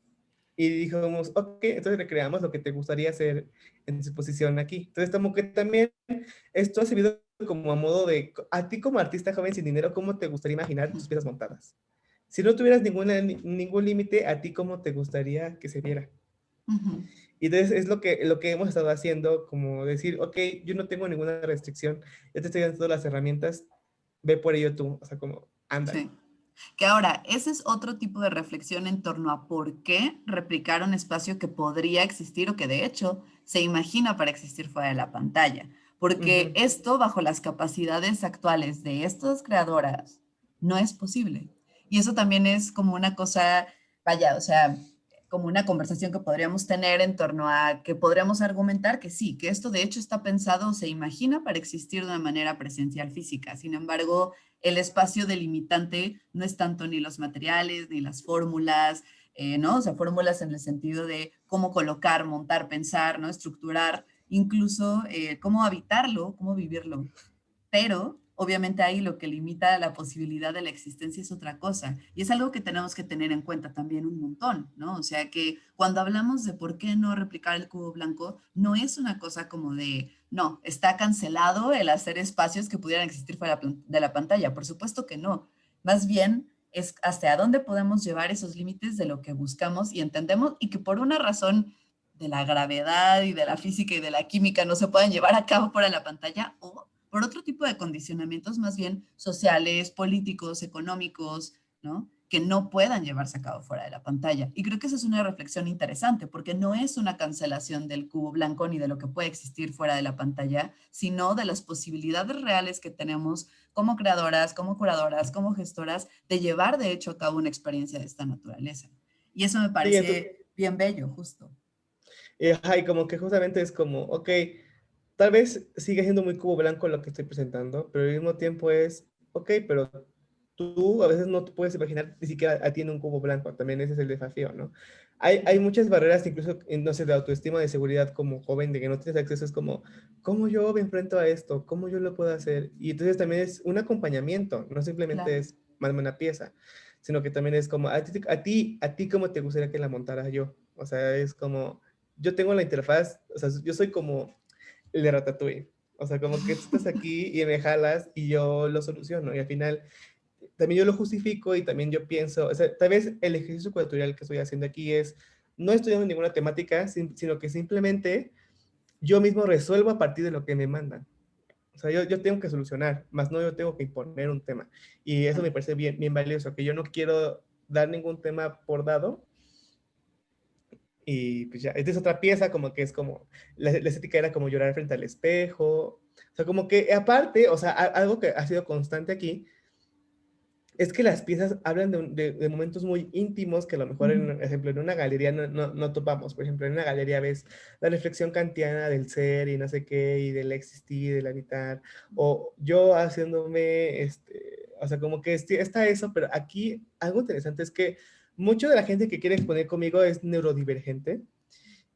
y dijimos, ok, entonces recreamos lo que te gustaría hacer en su exposición aquí. Entonces, como que también esto ha servido como a modo de, a ti como artista joven sin dinero, ¿cómo te gustaría imaginar tus piezas montadas? si no tuvieras ningún límite, ¿a ti cómo te gustaría que se viera? Y entonces es lo que, lo que hemos estado haciendo, como decir, ok, yo no tengo ninguna restricción, ya te estoy dando las herramientas, ve por ello tú, o sea, como, anda. Sí. Que ahora, ese es otro tipo de reflexión en torno a por qué replicar un espacio que podría existir o que de hecho se imagina para existir fuera de la pantalla. Porque esto, bajo las capacidades actuales de estas creadoras, no es posible. Y eso también es como una cosa, vaya, o sea, como una conversación que podríamos tener en torno a que podríamos argumentar que sí, que esto de hecho está pensado o se imagina para existir de una manera presencial física. Sin embargo, el espacio delimitante no es tanto ni los materiales, ni las fórmulas, eh, ¿no? O sea, fórmulas en el sentido de cómo colocar, montar, pensar, ¿no? Estructurar, incluso eh, cómo habitarlo, cómo vivirlo. Pero obviamente ahí lo que limita la posibilidad de la existencia es otra cosa. Y es algo que tenemos que tener en cuenta también un montón, ¿no? O sea que cuando hablamos de por qué no replicar el cubo blanco, no es una cosa como de, no, está cancelado el hacer espacios que pudieran existir fuera de la pantalla. Por supuesto que no. Más bien es hasta dónde podemos llevar esos límites de lo que buscamos y entendemos y que por una razón de la gravedad y de la física y de la química no se pueden llevar a cabo fuera de la pantalla o por otro tipo de condicionamientos más bien sociales, políticos, económicos, ¿no? que no puedan llevarse a cabo fuera de la pantalla. Y creo que esa es una reflexión interesante, porque no es una cancelación del cubo blanco ni de lo que puede existir fuera de la pantalla, sino de las posibilidades reales que tenemos como creadoras, como curadoras, como gestoras, de llevar de hecho a cabo una experiencia de esta naturaleza. Y eso me parece bien bello, justo. Y, como que justamente es como, ok, tal vez sigue siendo muy cubo blanco lo que estoy presentando, pero al mismo tiempo es, ok, pero tú a veces no te puedes imaginar ni siquiera tiene un cubo blanco, también ese es el desafío, ¿no? Hay, hay muchas barreras, incluso, no sé, de autoestima, de seguridad como joven, de que no tienes acceso, es como, ¿cómo yo me enfrento a esto? ¿Cómo yo lo puedo hacer? Y entonces también es un acompañamiento, no simplemente es más una pieza, sino que también es como, a ti, a ti, a ti, ¿cómo te gustaría que la montara yo? O sea, es como, yo tengo la interfaz, o sea, yo soy como el de Ratatouille. O sea, como que estás aquí y me jalas y yo lo soluciono. Y al final, también yo lo justifico y también yo pienso, o sea, tal vez el ejercicio cultural que estoy haciendo aquí es, no estudiando ninguna temática, sino que simplemente yo mismo resuelvo a partir de lo que me mandan. O sea, yo, yo tengo que solucionar, más no yo tengo que imponer un tema. Y eso me parece bien, bien valioso, que yo no quiero dar ningún tema por dado, y pues ya, esta es otra pieza como que es como, la, estética era como llorar frente al espejo. O sea, como que aparte, o sea, algo que ha sido constante aquí, es que las piezas hablan de, de, momentos muy íntimos que a lo mejor, en, ejemplo, en una galería no, no, no, topamos. Por ejemplo, en una galería ves la reflexión kantiana del ser y no sé qué, y del existir, del habitar. O yo haciéndome, este, o sea, como que está eso, pero aquí algo interesante es que mucho de la gente que quiere exponer conmigo es neurodivergente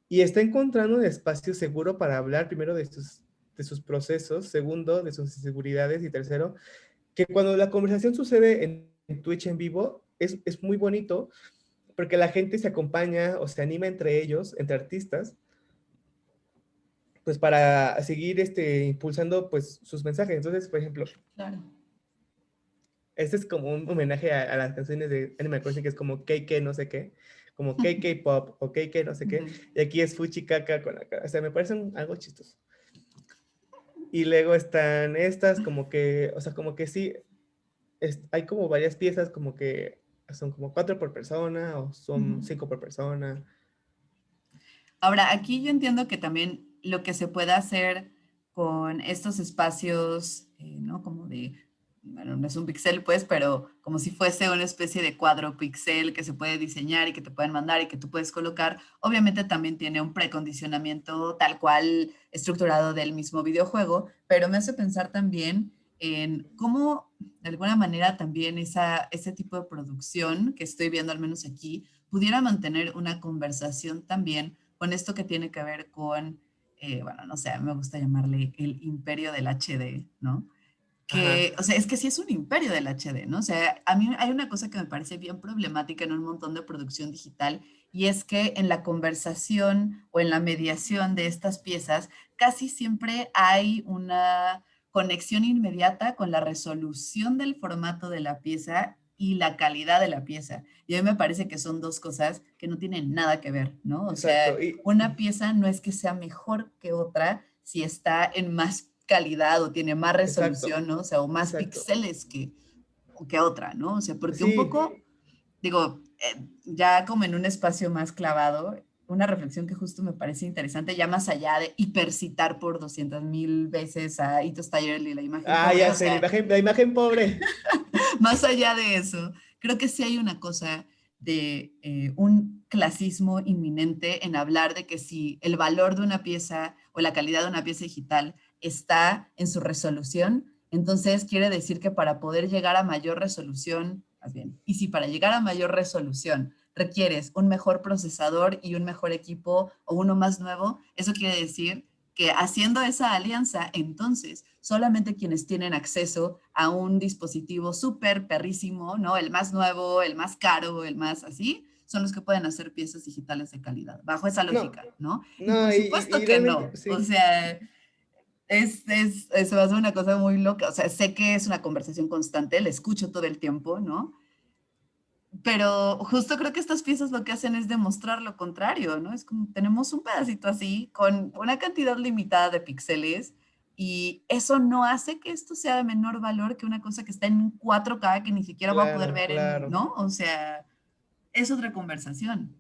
y está encontrando un espacio seguro para hablar primero de sus, de sus procesos, segundo, de sus inseguridades y tercero, que cuando la conversación sucede en, Twitch en vivo es, es muy bonito porque la gente se acompaña o se anima entre ellos, entre artistas, pues para seguir este, impulsando pues sus mensajes. Entonces, por ejemplo, claro este es como un homenaje a, las canciones de Animal Crossing, que es como KK no sé qué, como KK Pop o KK no sé qué, y aquí es Fuchi Caca con la cara. O sea, me parecen algo chistoso. Y luego están estas como que, o sea, como que sí, hay como varias piezas como que son como cuatro por persona o son cinco por persona. Ahora, aquí yo entiendo que también lo que se puede hacer con estos espacios, eh, ¿no? Como de, bueno, no es un pixel pues, pero como si fuese una especie de cuadro pixel que se puede diseñar y que te pueden mandar y que tú puedes colocar, obviamente también tiene un precondicionamiento tal cual estructurado del mismo videojuego, pero me hace pensar también en cómo de alguna manera también esa, ese tipo de producción que estoy viendo al menos aquí pudiera mantener una conversación también con esto que tiene que ver con, eh, bueno, no sé, me gusta llamarle el imperio del HD, ¿no? Que, o sea, es que sí es un imperio del HD, ¿no? O sea, a mí hay una cosa que me parece bien problemática en un montón de producción digital y es que en la conversación o en la mediación de estas piezas casi siempre hay una conexión inmediata con la resolución del formato de la pieza y la calidad de la pieza. Y a mí me parece que son dos cosas que no tienen nada que ver, ¿no? O sea, una pieza no es que sea mejor que otra si está en más calidad o tiene más resolución, ¿no? O sea, o más píxeles que, que otra, ¿no? O sea, porque un poco, digo, eh, ya como en un espacio más clavado, una reflexión que justo me parece interesante, ya más allá de hipercitar por 200 mil veces a Ito Steyer y la imagen Ah, ya sé, la, imagen, la imagen pobre. más allá de eso, creo que sí hay una cosa de eh, un clasismo inminente en hablar de que si el valor de una pieza o la calidad de una pieza digital está en su resolución, entonces quiere decir que para poder llegar a mayor resolución, más bien, y si para llegar a mayor resolución requieres un mejor procesador y un mejor equipo o uno más nuevo, eso quiere decir que haciendo esa alianza, entonces solamente quienes tienen acceso a un dispositivo súper perrísimo, ¿no? El más nuevo, el más caro, el más así, son los que pueden hacer piezas digitales de calidad, bajo esa lógica, ¿no? por supuesto que no. O sea, es, es, eso va a ser una cosa muy loca. O sea, sé que es una conversación constante, la escucho todo el tiempo, ¿no? pero justo creo que estas piezas lo que hacen es demostrar lo contrario, ¿no? Es como tenemos un pedacito así con una cantidad limitada de píxeles y eso no hace que esto sea de menor valor que una cosa que está en 4K que ni siquiera va a poder ver, ¿no? O sea, es otra conversación.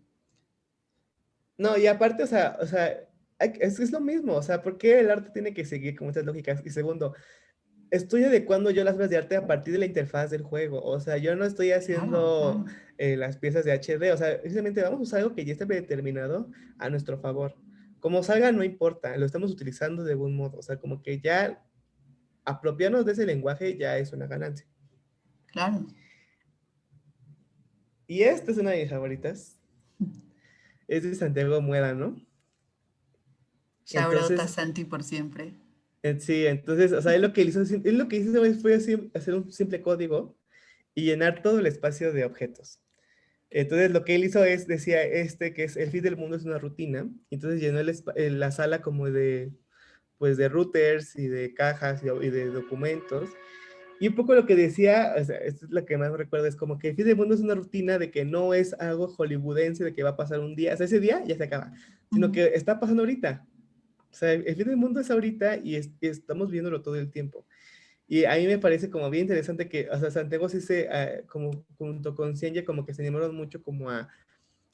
No, y aparte, o sea, o sea, es, es lo mismo, o sea, ¿por qué el arte tiene que seguir con estas lógicas? Y segundo, estoy adecuando yo las obras de arte a partir de la interfaz del juego. O sea, yo no estoy haciendo eh, las piezas de HD. O sea, simplemente vamos a usar algo que ya está determinado a nuestro favor. Como salga, no importa. Lo estamos utilizando de buen modo. O sea, como que ya apropiarnos de ese lenguaje ya es una ganancia. Claro. Y esta es una de mis favoritas. Es de Santiago Muera, ¿no? Shout a Santi por siempre. Eh, sí, entonces, o sea, él lo que hizo, él lo que hizo fue hacer un simple código y llenar todo el espacio de objetos. Entonces, lo que él hizo es, decía este, que es el fin del mundo es una rutina, entonces llenó el, la sala como de, pues, de routers y de cajas y, de documentos. Y un poco lo que decía, o sea, esto es lo que más recuerdo, es como que el fin del mundo es una rutina de que no es algo hollywoodense, de que va a pasar un día, o sea, ese día ya se acaba, sino que está pasando ahorita. Sea, el fin del mundo es ahorita y, estamos viéndolo todo el tiempo. Y a mí me parece como bien interesante que, o sea, Santiago sí se, ah, como junto con Cienya, como que se animaron mucho como a,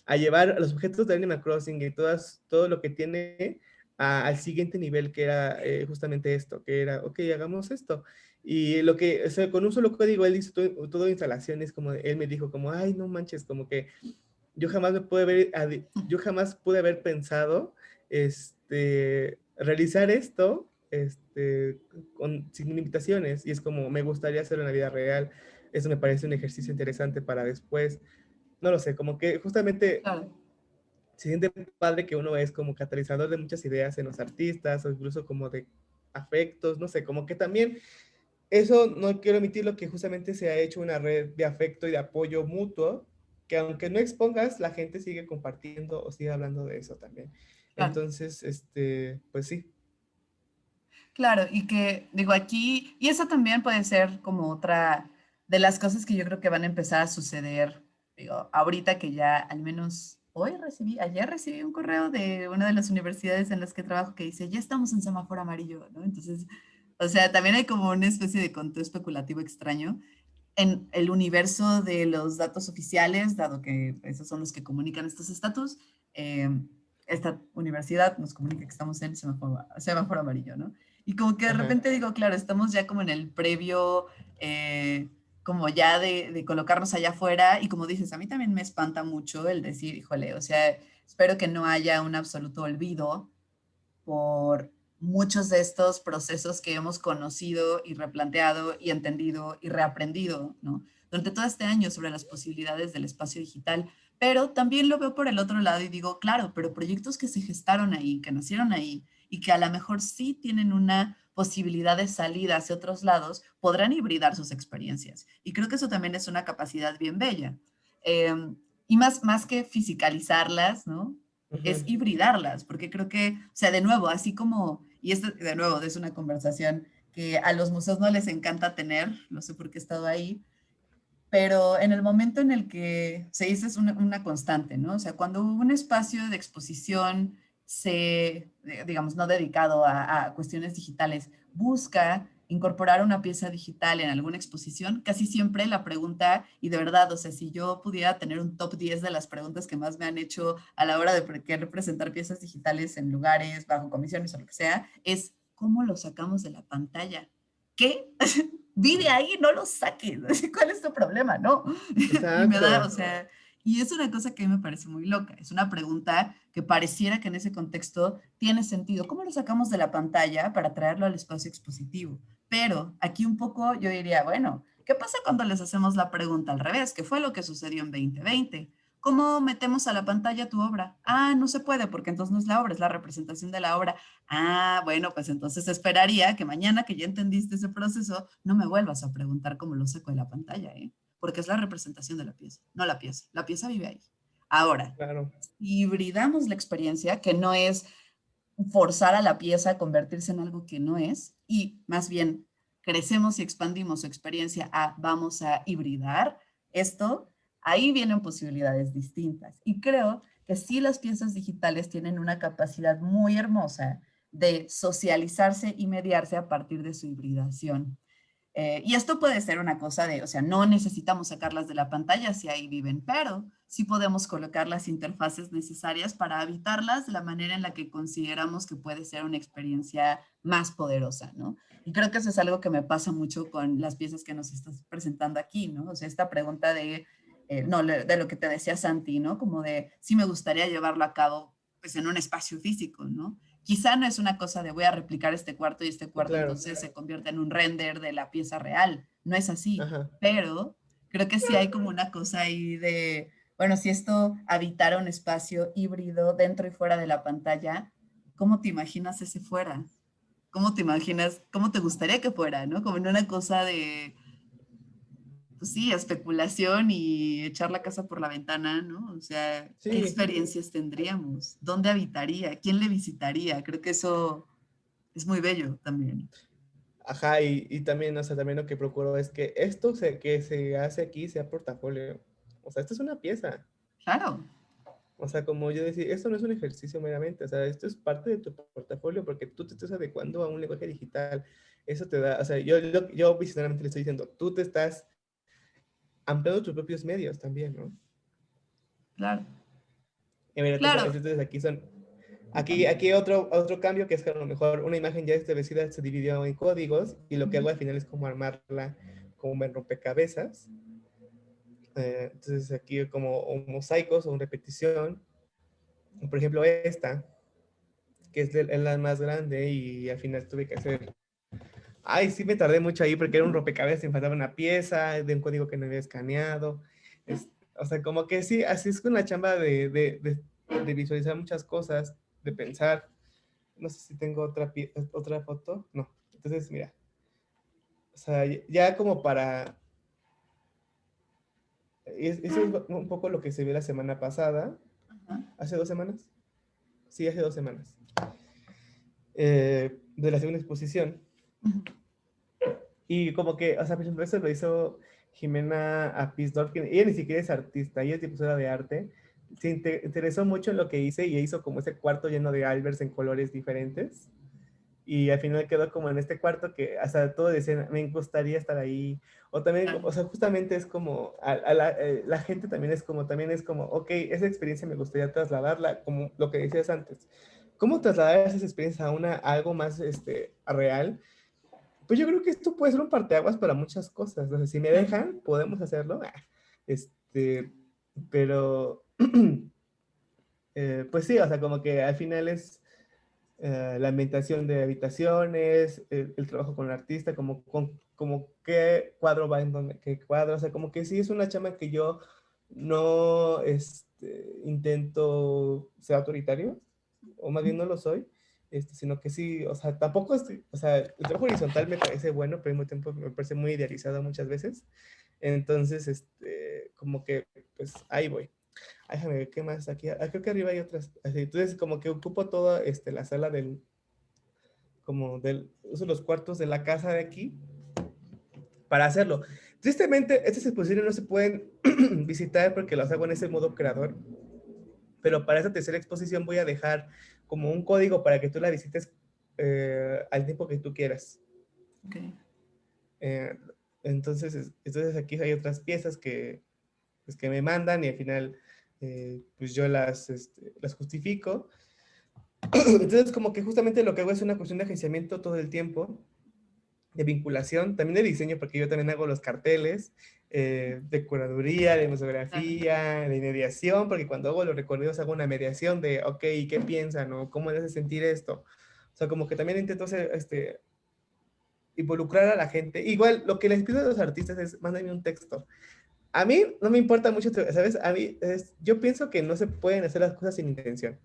a llevar los objetos de Animal Crossing y todas, todo lo que tiene al siguiente nivel, que era eh, justamente esto, que era, ok, hagamos esto. Y lo que, o sea, con un solo código, él hizo todo, todo instalaciones, como él me dijo, como, ay, no manches, como que yo jamás me pude yo jamás pude haber pensado, este, realizar esto este, con, sin limitaciones. Y es como, me gustaría hacerlo en la vida real. Eso me parece un ejercicio interesante para después. No lo sé, como que justamente se siente padre que uno es como catalizador de muchas ideas en los artistas o incluso como de afectos, no sé, como que también eso no quiero omitir lo que justamente se ha hecho una red de afecto y de apoyo mutuo, que aunque no expongas, la gente sigue compartiendo o sigue hablando de eso también. Entonces, este, pues sí. Claro, y que digo aquí, y eso también puede ser como otra de las cosas que yo creo que van a empezar a suceder, digo, ahorita que ya al menos hoy recibí, ayer recibí un correo de una de las universidades en las que trabajo que dice, ya estamos en semáforo amarillo, ¿no? Entonces, o sea, también hay como una especie de conteo especulativo extraño en el universo de los datos oficiales, dado que esos son los que comunican estos estatus. Eh, esta universidad nos comunica que estamos en semáforo, semáforo amarillo, ¿no? Y como que de repente digo, claro, estamos ya como en el previo, eh, como ya de, de, colocarnos allá afuera, y como dices, a mí también me espanta mucho el decir, híjole, o sea, espero que no haya un absoluto olvido por muchos de estos procesos que hemos conocido y replanteado y entendido y reaprendido, ¿no? Durante todo este año sobre las posibilidades del espacio digital, pero también lo veo por el otro lado y digo, claro, pero proyectos que se gestaron ahí, que nacieron ahí y que a lo mejor sí tienen una posibilidad de salida hacia otros lados, podrán hibridar sus experiencias. Y creo que eso también es una capacidad bien bella. Em, y más, más que fisicalizarlas, ¿no? Es hibridarlas, porque creo que, o sea, de nuevo, así como, y esto de nuevo es una conversación que a los museos no les encanta tener, no sé por qué he estado ahí, pero en el momento en el que se dice es una, constante, ¿no? O sea, cuando un espacio de exposición se, digamos, no dedicado a, cuestiones digitales, busca incorporar una pieza digital en alguna exposición, casi siempre la pregunta, y de verdad, o sea, si yo pudiera tener un top 10 de las preguntas que más me han hecho a la hora de querer presentar piezas digitales en lugares, bajo comisiones o lo que sea, es ¿cómo lo sacamos de la pantalla? ¿Qué? vive ahí, no lo saques. ¿Cuál es tu problema? No. Y me da, o sea, y es una cosa que a mí me parece muy loca. Es una pregunta que pareciera que en ese contexto tiene sentido. ¿Cómo lo sacamos de la pantalla para traerlo al espacio expositivo? Pero aquí un poco yo diría, bueno, ¿qué pasa cuando les hacemos la pregunta al revés? ¿Qué fue lo que sucedió en 2020? ¿Cómo metemos a la pantalla tu obra? Ah, no se puede porque entonces no es la obra, es la representación de la obra. Ah, bueno, pues entonces esperaría que mañana que ya entendiste ese proceso, no me vuelvas a preguntar cómo lo saco de la pantalla, ¿eh? Porque es la representación de la pieza, no la pieza. La pieza vive ahí. Ahora, claro. hibridamos la experiencia, que no es forzar a la pieza a convertirse en algo que no es, y más bien crecemos y expandimos su experiencia a vamos a hibridar esto ahí vienen posibilidades distintas. Y creo que sí las piezas digitales tienen una capacidad muy hermosa de socializarse y mediarse a partir de su hibridación. Eh, y esto puede ser una cosa de, o sea, no necesitamos sacarlas de la pantalla si ahí viven, pero sí podemos colocar las interfaces necesarias para habitarlas de la manera en la que consideramos que puede ser una experiencia más poderosa, ¿no? Y creo que eso es algo que me pasa mucho con las piezas que nos estás presentando aquí, ¿no? O sea, esta pregunta de eh, no, de lo que te decía Santi, ¿no? Como de, sí me gustaría llevarlo a cabo pues en un espacio físico, ¿no? Quizá no es una cosa de voy a replicar este cuarto y este cuarto entonces se convierte en un render de la pieza real, no es así, pero creo que sí hay como una cosa ahí de, bueno, si esto habitara un espacio híbrido dentro y fuera de la pantalla, ¿cómo te imaginas ese fuera? ¿Cómo te imaginas, cómo te gustaría que fuera, no? Como en una cosa de, pues sí, especulación y echar la casa por la ventana, ¿no? O sea, ¿qué experiencias tendríamos? ¿Dónde habitaría? ¿Quién le visitaría? Creo que eso es muy bello también. Ajá, y, y también, o sea, también lo que procuro es que esto se, que se hace aquí sea portafolio. O sea, esto es una pieza. Claro. O sea, como yo decía, esto no es un ejercicio meramente, o sea, esto es parte de tu portafolio porque tú te estás adecuando a un lenguaje digital. Eso te da, o sea, yo, yo, yo le estoy diciendo, tú te estás ampliando tus propios medios también, ¿no? Claro. Y mira, claro. Entonces aquí son, aquí, aquí otro, otro cambio que es que a lo mejor una imagen ya establecida se dividió en códigos y lo que hago al final es como armarla como en rompecabezas. Eh, entonces aquí como un mosaicos o una repetición. Por ejemplo, esta, que es la más grande y al final tuve que hacer Ay, sí me tardé mucho ahí porque era un rompecabezas, me faltaba una pieza de un código que no había escaneado. o sea, como que sí, así es con la chamba de, de, de, visualizar muchas cosas, de pensar. No sé si tengo otra, otra foto. No. Entonces, mira. O sea, ya como para... Eso es un poco lo que se vio la semana pasada. ¿Hace dos semanas? Sí, hace dos semanas. Eh, de la segunda exposición y como que, o sea, por ejemplo, eso lo hizo Jimena Apisdorf, que ella ni siquiera es artista, ella es difusora de arte. Se interesó mucho en lo que hice y hizo como ese cuarto lleno de albers en colores diferentes. y al final quedó como en este cuarto que hasta todo decían, me gustaría estar ahí, o también, o sea, justamente es como, a, la, eh, la, gente también es como, también es como, ok, esa experiencia me gustaría trasladarla, como lo que decías antes, ¿cómo trasladar esa experiencia a, una, algo más este, real? Pues yo creo que esto puede ser un parteaguas para muchas cosas, si me dejan, podemos hacerlo, ah, este, pero, eh, pues sí, o sea, como que al final es eh, la ambientación de habitaciones, el, trabajo con el artista, como, como qué cuadro va en donde, qué cuadro, o sea, como que sí es una chama que yo no este, intento ser autoritario, o más bien no lo soy, este, sino que sí, o sea, tampoco, estoy, o sea, el trabajo horizontal me parece bueno, pero al mismo tiempo me parece muy idealizado muchas veces, entonces, este, como que, pues, ahí voy déjame ver qué más aquí. Ah, creo que arriba hay otras. Entonces, como que ocupo toda este, la sala del, como del, uso los cuartos de la casa de aquí para hacerlo. Tristemente, estas exposiciones no se pueden visitar porque las hago en ese modo creador. Pero para esta tercera exposición voy a dejar como un código para que tú la visites eh, al tiempo que tú quieras. Okay. Eh, entonces, entonces aquí hay otras piezas que, pues, que me mandan y al final eh, pues yo las, este, las justifico. Entonces, como que justamente lo que hago es una cuestión de agenciamiento todo el tiempo, de vinculación, también de diseño, porque yo también hago los carteles, eh, de curaduría, de museografía, de mediación, porque cuando hago los recorridos hago una mediación de, ok, ¿qué piensan? o ¿Cómo les hace sentir esto? O sea, como que también intento hacer, este, involucrar a la gente. Igual, lo que les pido a los artistas es, mándenme un texto a mí no me importa mucho, ¿sabes? A mí, es, yo pienso que no se pueden hacer las cosas sin intención.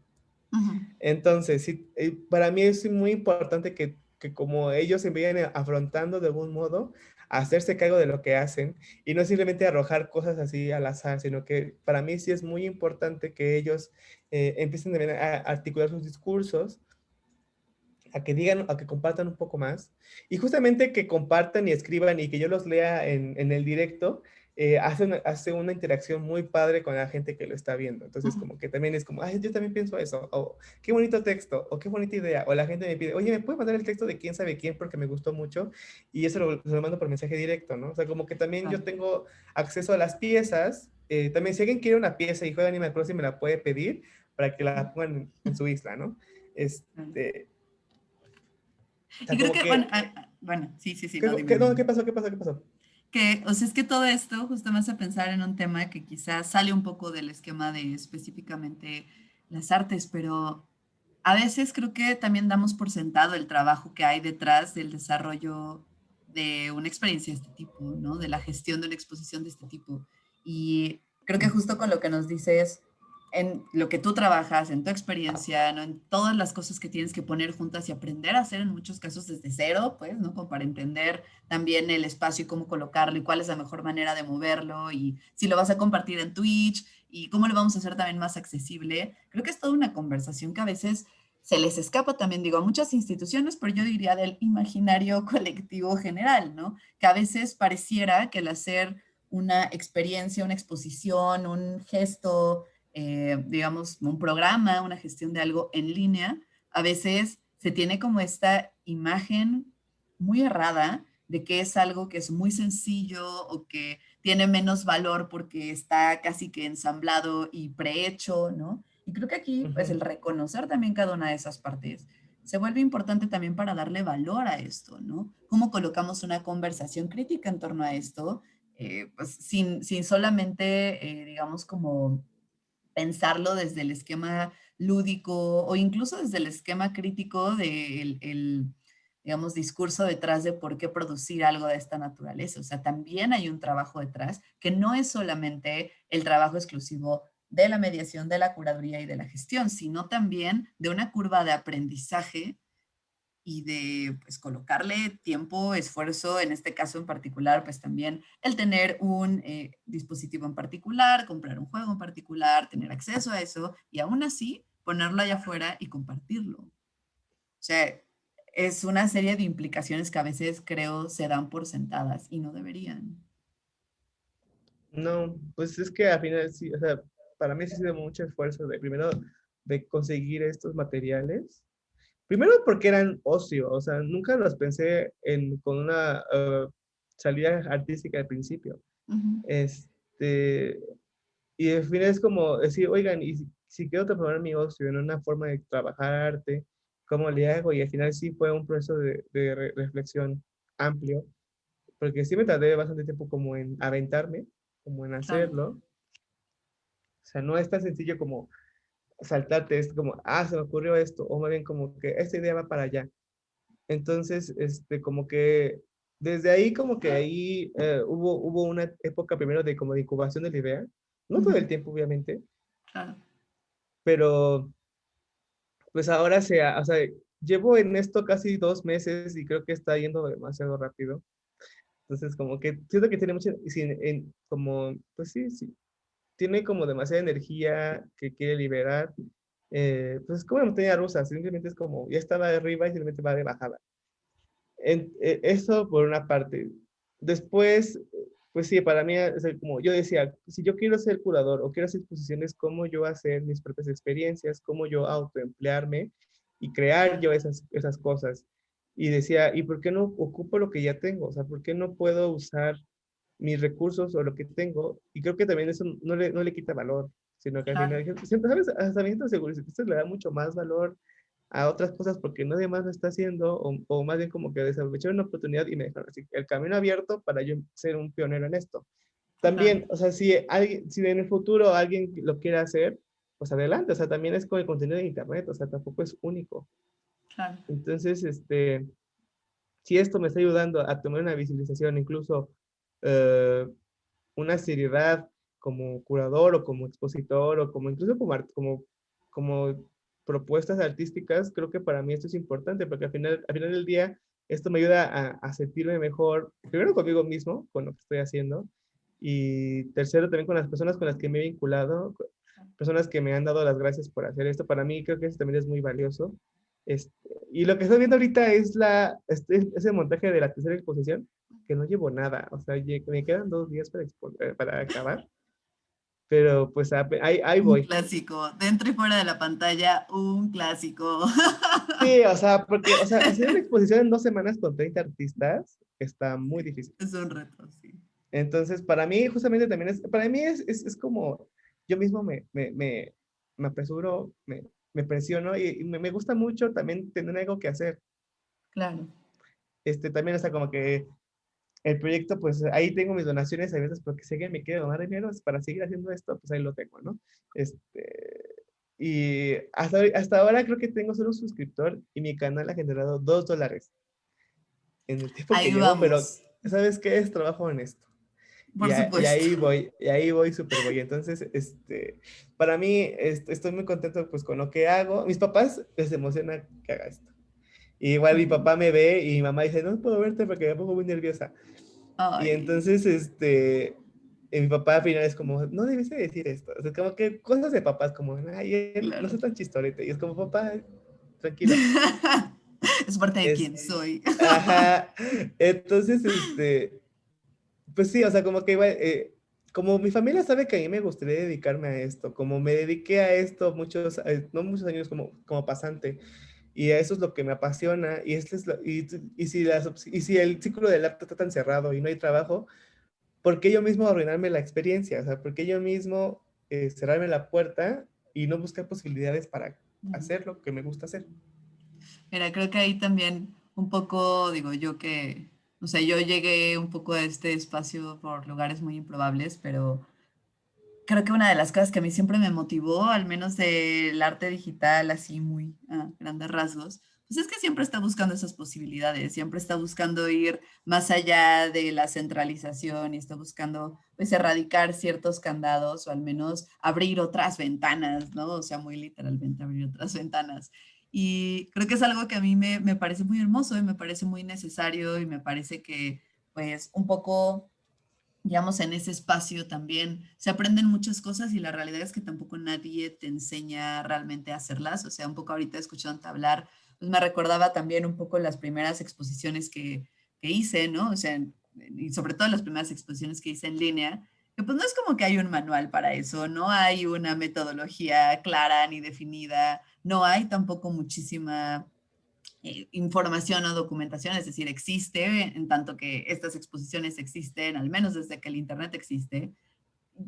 Entonces, sí, eh, para mí es muy importante que, que, como ellos se vayan afrontando de algún modo, hacerse cargo de lo que hacen y no simplemente arrojar cosas así al azar, sino que para mí sí es muy importante que ellos eh, empiecen a articular sus discursos, a que digan, a que compartan un poco más y justamente que compartan y escriban y que yo los lea en, en el directo, eh, hace, una, hace una interacción muy padre con la gente que lo está viendo. Entonces, como que también es como, ay, yo también pienso eso, o qué bonito texto, o qué bonita idea, o la gente me pide, oye, ¿me puedes mandar el texto de quién sabe quién porque me gustó mucho? Y eso lo, lo mando por mensaje directo, ¿no? O sea, como que también yo tengo acceso a las piezas. Eh, también si alguien quiere una pieza y juega Animal Crossing, me la puede pedir para que la pongan en, su isla, ¿no? Este... y creo que, bueno, ah, bueno, sí, sí, sí. ¿Qué, ¿qué, no, ¿Qué pasó? ¿Qué pasó? ¿Qué pasó? Que, o sea, es que todo esto justo me hace pensar en un tema que quizás sale un poco del esquema de específicamente las artes, pero a veces creo que también damos por sentado el trabajo que hay detrás del desarrollo de una experiencia de este tipo, ¿no? De la gestión de una exposición de este tipo. Y creo que justo con lo que nos dices, en lo que tú trabajas, en tu experiencia, ¿no? en todas las cosas que tienes que poner juntas y aprender a hacer en muchos casos desde cero, pues, ¿no? Como para entender también el espacio y cómo colocarlo y cuál es la mejor manera de moverlo y si lo vas a compartir en Twitch y cómo lo vamos a hacer también más accesible. Creo que es toda una conversación que a veces se les escapa también, digo, a muchas instituciones, pero yo diría del imaginario colectivo general, ¿no? Que a veces pareciera que el hacer una experiencia, una exposición, un gesto, eh, digamos, un programa, una gestión de algo en línea, a veces se tiene como esta imagen muy errada de que es algo que es muy sencillo o que tiene menos valor porque está casi que ensamblado y prehecho, ¿no? Y creo que aquí, pues el reconocer también cada una de esas partes se vuelve importante también para darle valor a esto, ¿no? Cómo colocamos una conversación crítica en torno a esto, eh, pues sin, sin solamente, eh, digamos, como pensarlo desde el esquema lúdico o incluso desde el esquema crítico del el, digamos, discurso detrás de por qué producir algo de esta naturaleza. O sea, también hay un trabajo detrás que no es solamente el trabajo exclusivo de la mediación, de la curaduría y de la gestión, sino también de una curva de aprendizaje y de pues, colocarle tiempo, esfuerzo, en este caso en particular, pues también el tener un eh, dispositivo en particular, comprar un juego en particular, tener acceso a eso y aún así ponerlo allá afuera y compartirlo. O sea, es una serie de implicaciones que a veces creo se dan por sentadas y no deberían. No, pues es que al final sí, o sea, para mí sí ha sido mucho esfuerzo de primero de conseguir estos materiales Primero porque eran ocio, o sea, nunca los pensé en, con una uh, salida artística al principio. Este, y al final es como decir, oigan, y si, quiero transformar mi ocio en una forma de trabajar arte, ¿cómo le hago? Y al final sí fue un proceso de, de reflexión amplio, porque sí me tardé bastante tiempo como en aventarme, como en hacerlo. O sea, no es tan sencillo como saltarte, es como, ah, se me ocurrió esto, o más bien como que esta idea va para allá. Entonces, este, como que desde ahí, como que ahí eh, hubo, hubo una época primero de como de incubación de la idea, no todo el tiempo, obviamente, pero pues ahora se, o sea, llevo en esto casi dos meses y creo que está yendo demasiado rápido. Entonces, como que siento que tiene mucho, en, como, pues sí, sí, tiene como demasiada energía que quiere liberar. Eh, pues es como una montaña rusa, simplemente es como, ya estaba arriba y simplemente va de bajada. En, eh, eso por una parte. Después, pues sí, para mí, es como yo decía, si yo quiero ser curador o quiero hacer exposiciones, ¿cómo yo hacer mis propias experiencias? ¿Cómo yo autoemplearme y crear yo esas, esas cosas? Y decía, ¿y por qué no ocupo lo que ya tengo? O sea, ¿por qué no puedo usar mis recursos o lo que tengo, y creo que también eso no le, no le quita valor, sino que al final, ¿sabes? Hasta seguridad esto le da mucho más valor a otras cosas porque nadie más lo está haciendo, o, o más bien como que desaprovecharon una oportunidad y me dejaron así, el camino abierto para yo ser un pionero en esto. También, o sea, si, alguien, si en el futuro alguien lo quiere hacer, pues adelante, o sea, también es con el contenido de internet, o sea, tampoco es único. Claro. Entonces, este, si esto me está ayudando a tomar una visualización, incluso eh, una seriedad como curador o como expositor o como incluso como, como, como propuestas artísticas, creo que para mí esto es importante porque al final, al final del día esto me ayuda a, a sentirme mejor, primero conmigo mismo, con lo que estoy haciendo, y tercero también con las personas con las que me he vinculado, personas que me han dado las gracias por hacer esto. Para mí creo que eso también es muy valioso. Este, y lo que estoy viendo ahorita es la, este, ese montaje de la tercera exposición, que no llevo nada, o sea, me quedan dos días para, eh, para acabar. Pero pues ahí, ahí voy. Un clásico, dentro y fuera de la pantalla, un clásico. Sí, o sea, porque o sea, hacer una exposición en dos semanas con 30 artistas está muy difícil. Es un reto, sí. Entonces, para mí, justamente también es, para mí es, es, es como, yo mismo me, me, me, me apresuro, me, me presiono y, me, me, gusta mucho también tener algo que hacer. Claro. Este, también está como que el proyecto, pues ahí tengo mis donaciones a veces porque sé que me quiero donar dinero para seguir haciendo esto, pues ahí lo tengo, ¿no? Este, y hasta, hasta ahora creo que tengo solo un suscriptor y mi canal ha generado dos dólares en el tiempo ahí que llevo, pero ¿sabes qué? Es trabajo honesto. Por y, y ahí voy, y ahí voy súper voy. Entonces, este, para mí, estoy muy contento pues con lo que hago. Mis papás les emociona que haga esto. Igual mi papá me ve y mi mamá dice, no puedo verte porque me pongo muy nerviosa. Y entonces, este, mi papá al final es como, no debes decir esto. O sea, como que cosas de papás, como, ay, no soy tan chistorete. Y es como, papá, tranquilo. es parte de quién soy. Ajá. Entonces, este, pues sí, o sea, como que igual, eh, como mi familia sabe que a mí me gustaría dedicarme a esto, como me dediqué a esto muchos, eh, no muchos años como, como pasante, y eso es lo que me apasiona, y, este es y, y, si las, y si el ciclo del arte está tan cerrado y no hay trabajo, ¿por qué yo mismo arruinarme la experiencia? O sea, ¿por qué yo mismo eh, cerrarme la puerta y no buscar posibilidades para hacer lo que me gusta hacer? Mira, creo que ahí también un poco, digo yo que, o sea, yo llegué un poco a este espacio por lugares muy improbables, pero creo que una de las cosas que a mí siempre me motivó, al menos del arte digital, así muy a grandes rasgos, pues es que siempre está buscando esas posibilidades, siempre está buscando ir más allá de la centralización y está buscando pues erradicar ciertos candados o al menos abrir otras ventanas, ¿no? O sea, muy literalmente abrir otras ventanas. Y creo que es algo que a mí me, me parece muy hermoso y me parece muy necesario y me parece que pues un poco digamos, en ese espacio también se aprenden muchas cosas y la realidad es que tampoco nadie te enseña realmente a hacerlas. O sea, un poco ahorita escuchando hablar, pues me recordaba también un poco las primeras exposiciones que, que hice, ¿no? O sea, y sobre todo las primeras exposiciones que hice en línea, que pues no es como que hay un manual para eso, no hay una metodología clara ni definida, no hay tampoco muchísima eh, información o documentación, es decir, existe, en tanto que estas exposiciones existen, al menos desde que el Internet existe,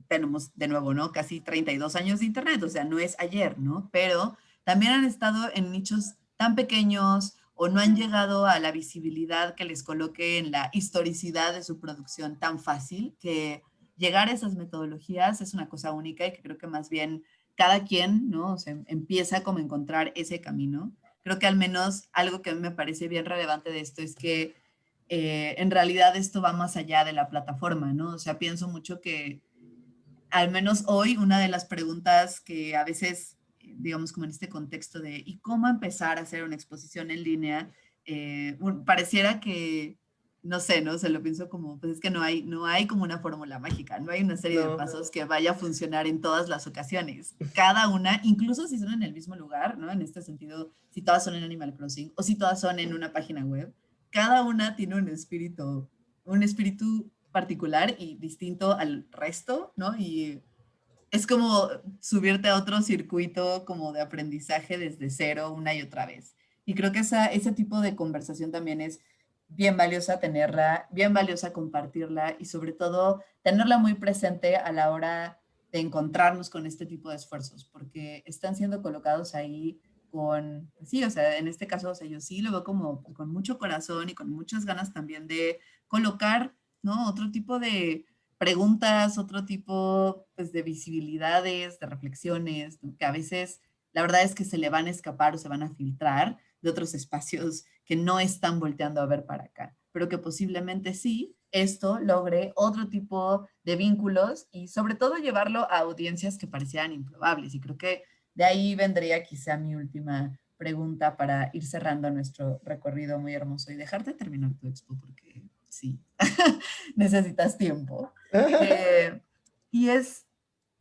tenemos de nuevo, ¿no? Casi 32 años de Internet, o sea, no es ayer, ¿no? Pero también han estado en nichos tan pequeños o no han llegado a la visibilidad que les coloque en la historicidad de su producción tan fácil que llegar a esas metodologías es una cosa única y que creo que más bien cada quien, ¿no? O empieza como a encontrar ese camino. Creo que al menos algo que a mí me parece bien relevante de esto es que eh, en realidad esto va más allá de la plataforma, ¿no? O sea, pienso mucho que al menos hoy una de las preguntas que a veces, digamos como en este contexto de ¿y cómo empezar a hacer una exposición en línea? Eh, pareciera que no sé, ¿no? Se lo pienso como, pues es que no hay, no hay como una fórmula mágica, no hay una serie de pasos que vaya a funcionar en todas las ocasiones. Cada una, incluso si son en el mismo lugar, ¿no? En este sentido, si todas son en Animal Crossing o si todas son en una página web, cada una tiene un espíritu, un espíritu particular y distinto al resto, ¿no? Y es como subirte a otro circuito como de aprendizaje desde cero una y otra vez. Y creo que esa, ese tipo de conversación también es bien valiosa tenerla, bien valiosa compartirla y sobre todo tenerla muy presente a la hora de encontrarnos con este tipo de esfuerzos, porque están siendo colocados ahí con, sí, o sea, en este caso, o sea, yo sí lo veo como con mucho corazón y con muchas ganas también de colocar, ¿no? Otro tipo de preguntas, otro tipo, pues, de visibilidades, de reflexiones, que a veces la verdad es que se le van a escapar o se van a filtrar de otros espacios que no están volteando a ver para acá, pero que posiblemente sí, esto logre otro tipo de vínculos y sobre todo llevarlo a audiencias que parecieran improbables. Y creo que de ahí vendría quizá mi última pregunta para ir cerrando nuestro recorrido muy hermoso y dejarte terminar tu expo porque sí, necesitas tiempo. Eh, y es,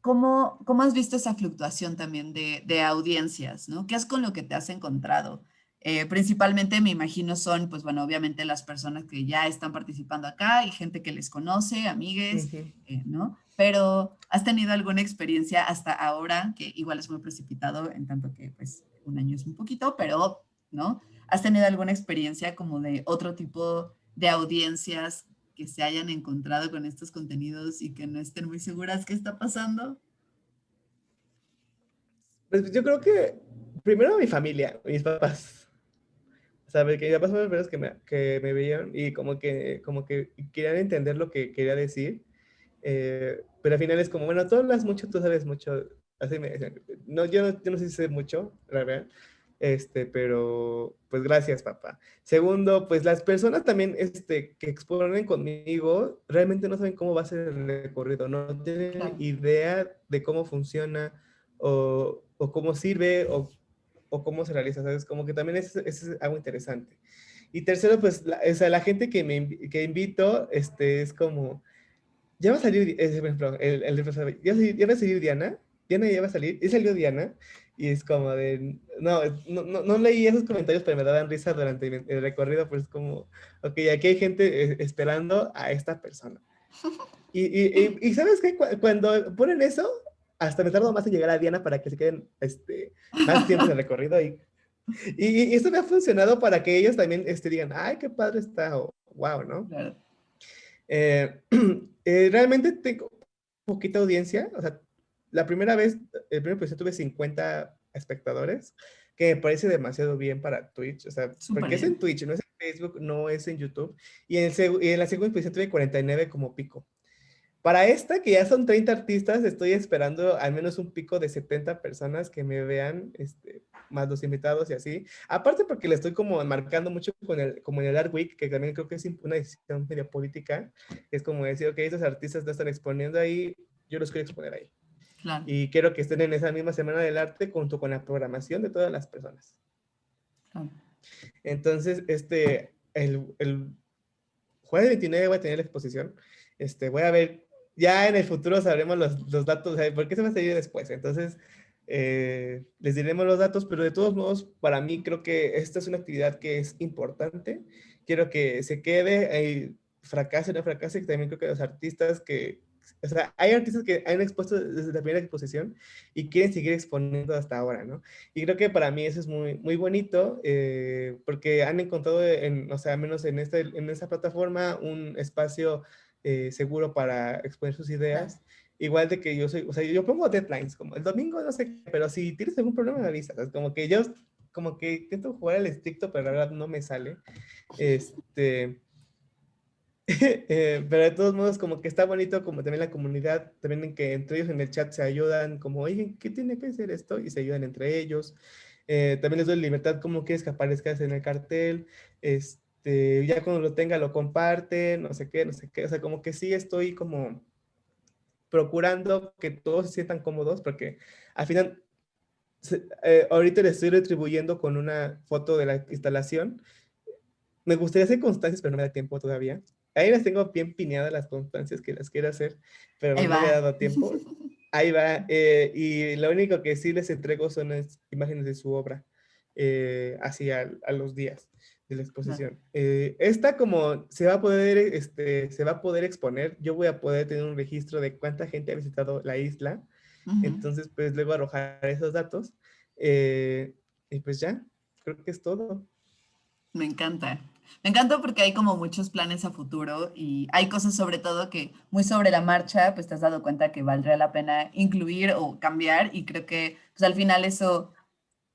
¿cómo, ¿cómo has visto esa fluctuación también de, de audiencias? ¿no? ¿Qué es con lo que te has encontrado? Eh, principalmente me imagino son, pues bueno, obviamente las personas que ya están participando acá y gente que les conoce, amigues, eh, ¿no? Pero ¿has tenido alguna experiencia hasta ahora, que igual es muy precipitado en tanto que pues un año es un poquito, pero, ¿no? ¿Has tenido alguna experiencia como de otro tipo de audiencias que se hayan encontrado con estos contenidos y que no estén muy seguras qué está pasando? Pues yo creo que primero mi familia, mis papás. ¿Sabes? Que ya pasó las veces que me, que me veían y como que, como que querían entender lo que quería decir, eh, pero al final es como, bueno, tú hablas mucho, tú sabes mucho, así me decían, no, yo no, yo no sé si sé mucho, la verdad, este, pero pues gracias, papá. Segundo, pues las personas también este, que exponen conmigo realmente no saben cómo va a ser el recorrido, no tienen idea de cómo funciona o, o cómo sirve o o cómo se realiza, ¿sabes? Como que también es, es algo interesante. Y tercero, pues, la, o sea, la gente que me que invito, este, es como, ya va a salir, por ejemplo, el, el, ya, ya, va a salir Diana, Diana ya va a salir, y salió Diana, y es como de, no, no, no, leí esos comentarios, pero me daban risa durante el recorrido, pues es como, ok, aquí hay gente eh, esperando a esta persona. Y, y, y, ¿sabes qué? Cuando ponen eso, hasta me tardo más en llegar a Diana para que se queden este, más tiempo en el recorrido. Y, y, esto me ha funcionado para que ellos también este, digan, ay, qué padre está, o wow, ¿no? Eh, eh, realmente tengo poquita audiencia, o sea, la primera vez, el primer episodio tuve 50 espectadores, que me parece demasiado bien para Twitch, o sea, porque es en Twitch, no es en Facebook, no es en YouTube, y en, el, y en la segunda episodio tuve 49 como pico. Para esta, que ya son 30 artistas, estoy esperando al menos un pico de 70 personas que me vean, este, más los invitados y así. Aparte porque le estoy como marcando mucho con el, como en el Art Week, que también creo que es una decisión media política. Es como decir, ok, esos artistas no están exponiendo ahí, yo los quiero exponer ahí. Y quiero que estén en esa misma semana del arte junto con la programación de todas las personas. Entonces, este, el, el jueves 29 voy a tener la exposición. Este, voy a ver ya en el futuro sabremos los, los datos, ¿por qué se va a seguir después? Entonces, eh, les diremos los datos, pero de todos modos, para mí creo que esta es una actividad que es importante. Quiero que se quede, eh, fracase o no fracase, también creo que los artistas que o sea, hay artistas que han expuesto desde la primera exposición y quieren seguir exponiendo hasta ahora, ¿no? Y creo que para mí eso es muy, muy bonito eh, porque han encontrado, en, o sea, menos en, este, en esta plataforma, un espacio eh, seguro para exponer sus ideas. Igual de que yo soy, o sea, yo pongo deadlines, como el domingo, no sé, pero si tienes algún problema me avisas, como que yo, como que intento jugar al estricto, pero la verdad no me sale. Este, eh, pero de todos modos, como que está bonito, como también la comunidad, también en que entre ellos en el chat se ayudan, como, oye, ¿qué tiene que hacer esto? Y se ayudan entre ellos. Eh, también les doy libertad, como quieres que aparezcas en el cartel. Este, ya cuando lo tenga, lo comparten, no sé qué, no sé qué. O sea, como que sí estoy como procurando que todos se sientan cómodos, porque al final, eh, ahorita les estoy retribuyendo con una foto de la instalación. Me gustaría hacer constancias, pero no me da tiempo todavía. Ahí las tengo bien pineadas las constancias que las quiero hacer, pero no me ha dado tiempo. Ahí va. Eh, y lo único que sí les entrego son las imágenes de su obra, eh, así a, los días de la exposición. Eh, esta como se va a poder, este, se va a poder exponer, yo voy a poder tener un registro de cuánta gente ha visitado la isla, entonces pues luego arrojar esos datos y pues ya, creo que es todo. Me encanta. Me encanta porque hay como muchos planes a futuro y hay cosas sobre todo que muy sobre la marcha, pues te has dado cuenta que valdría la pena incluir o cambiar y creo que pues al final eso,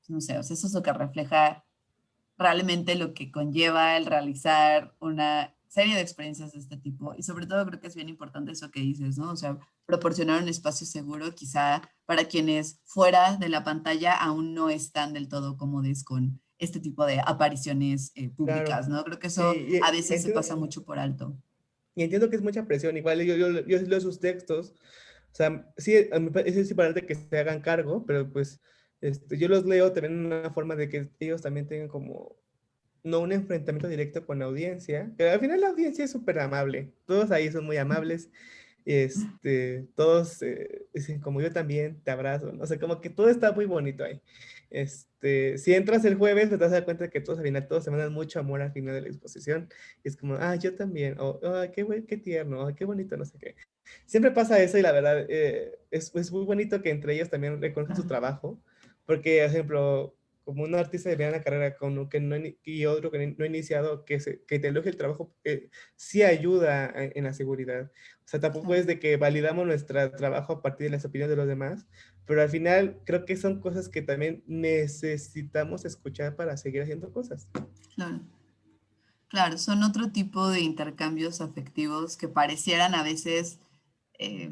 no sé, eso es lo que refleja realmente lo que conlleva el realizar una serie de experiencias de este tipo y sobre todo creo que es bien importante eso que dices, ¿no? O sea, proporcionar un espacio seguro quizá para quienes fuera de la pantalla aún no están del todo cómodos con este tipo de apariciones eh, públicas, ¿no? Creo que eso a veces se pasa mucho por alto. Y entiendo que es mucha presión, igual yo, yo, yo leo sus textos, o sea, sí, es importante que se hagan cargo, pero pues este, yo los leo también en una forma de que ellos también tengan como, no un enfrentamiento directo con la audiencia, pero al final la audiencia es súper amable, todos ahí son muy amables, este, todos eh, dicen como yo también, te abrazo, ¿no? o sea, como que todo está muy bonito ahí. Este, si entras el jueves, te vas a dar cuenta que todos al final, todos se mandan mucho amor al final de la exposición. Y es como, ah, yo también, o oh, qué, qué tierno, qué bonito, no sé qué. Siempre pasa eso y la verdad eh, es, es, muy bonito que entre ellos también reconozcan su trabajo, porque, por ejemplo, como un artista de una carrera con que no, y otro que no ha iniciado, que, se, que te elogie el trabajo, eh, sí ayuda en, la seguridad. O sea, tampoco es de que validamos nuestro trabajo a partir de las opiniones de los demás, pero al final creo que son cosas que también necesitamos escuchar para seguir haciendo cosas. Claro. Claro, son otro tipo de intercambios afectivos que parecieran a veces eh,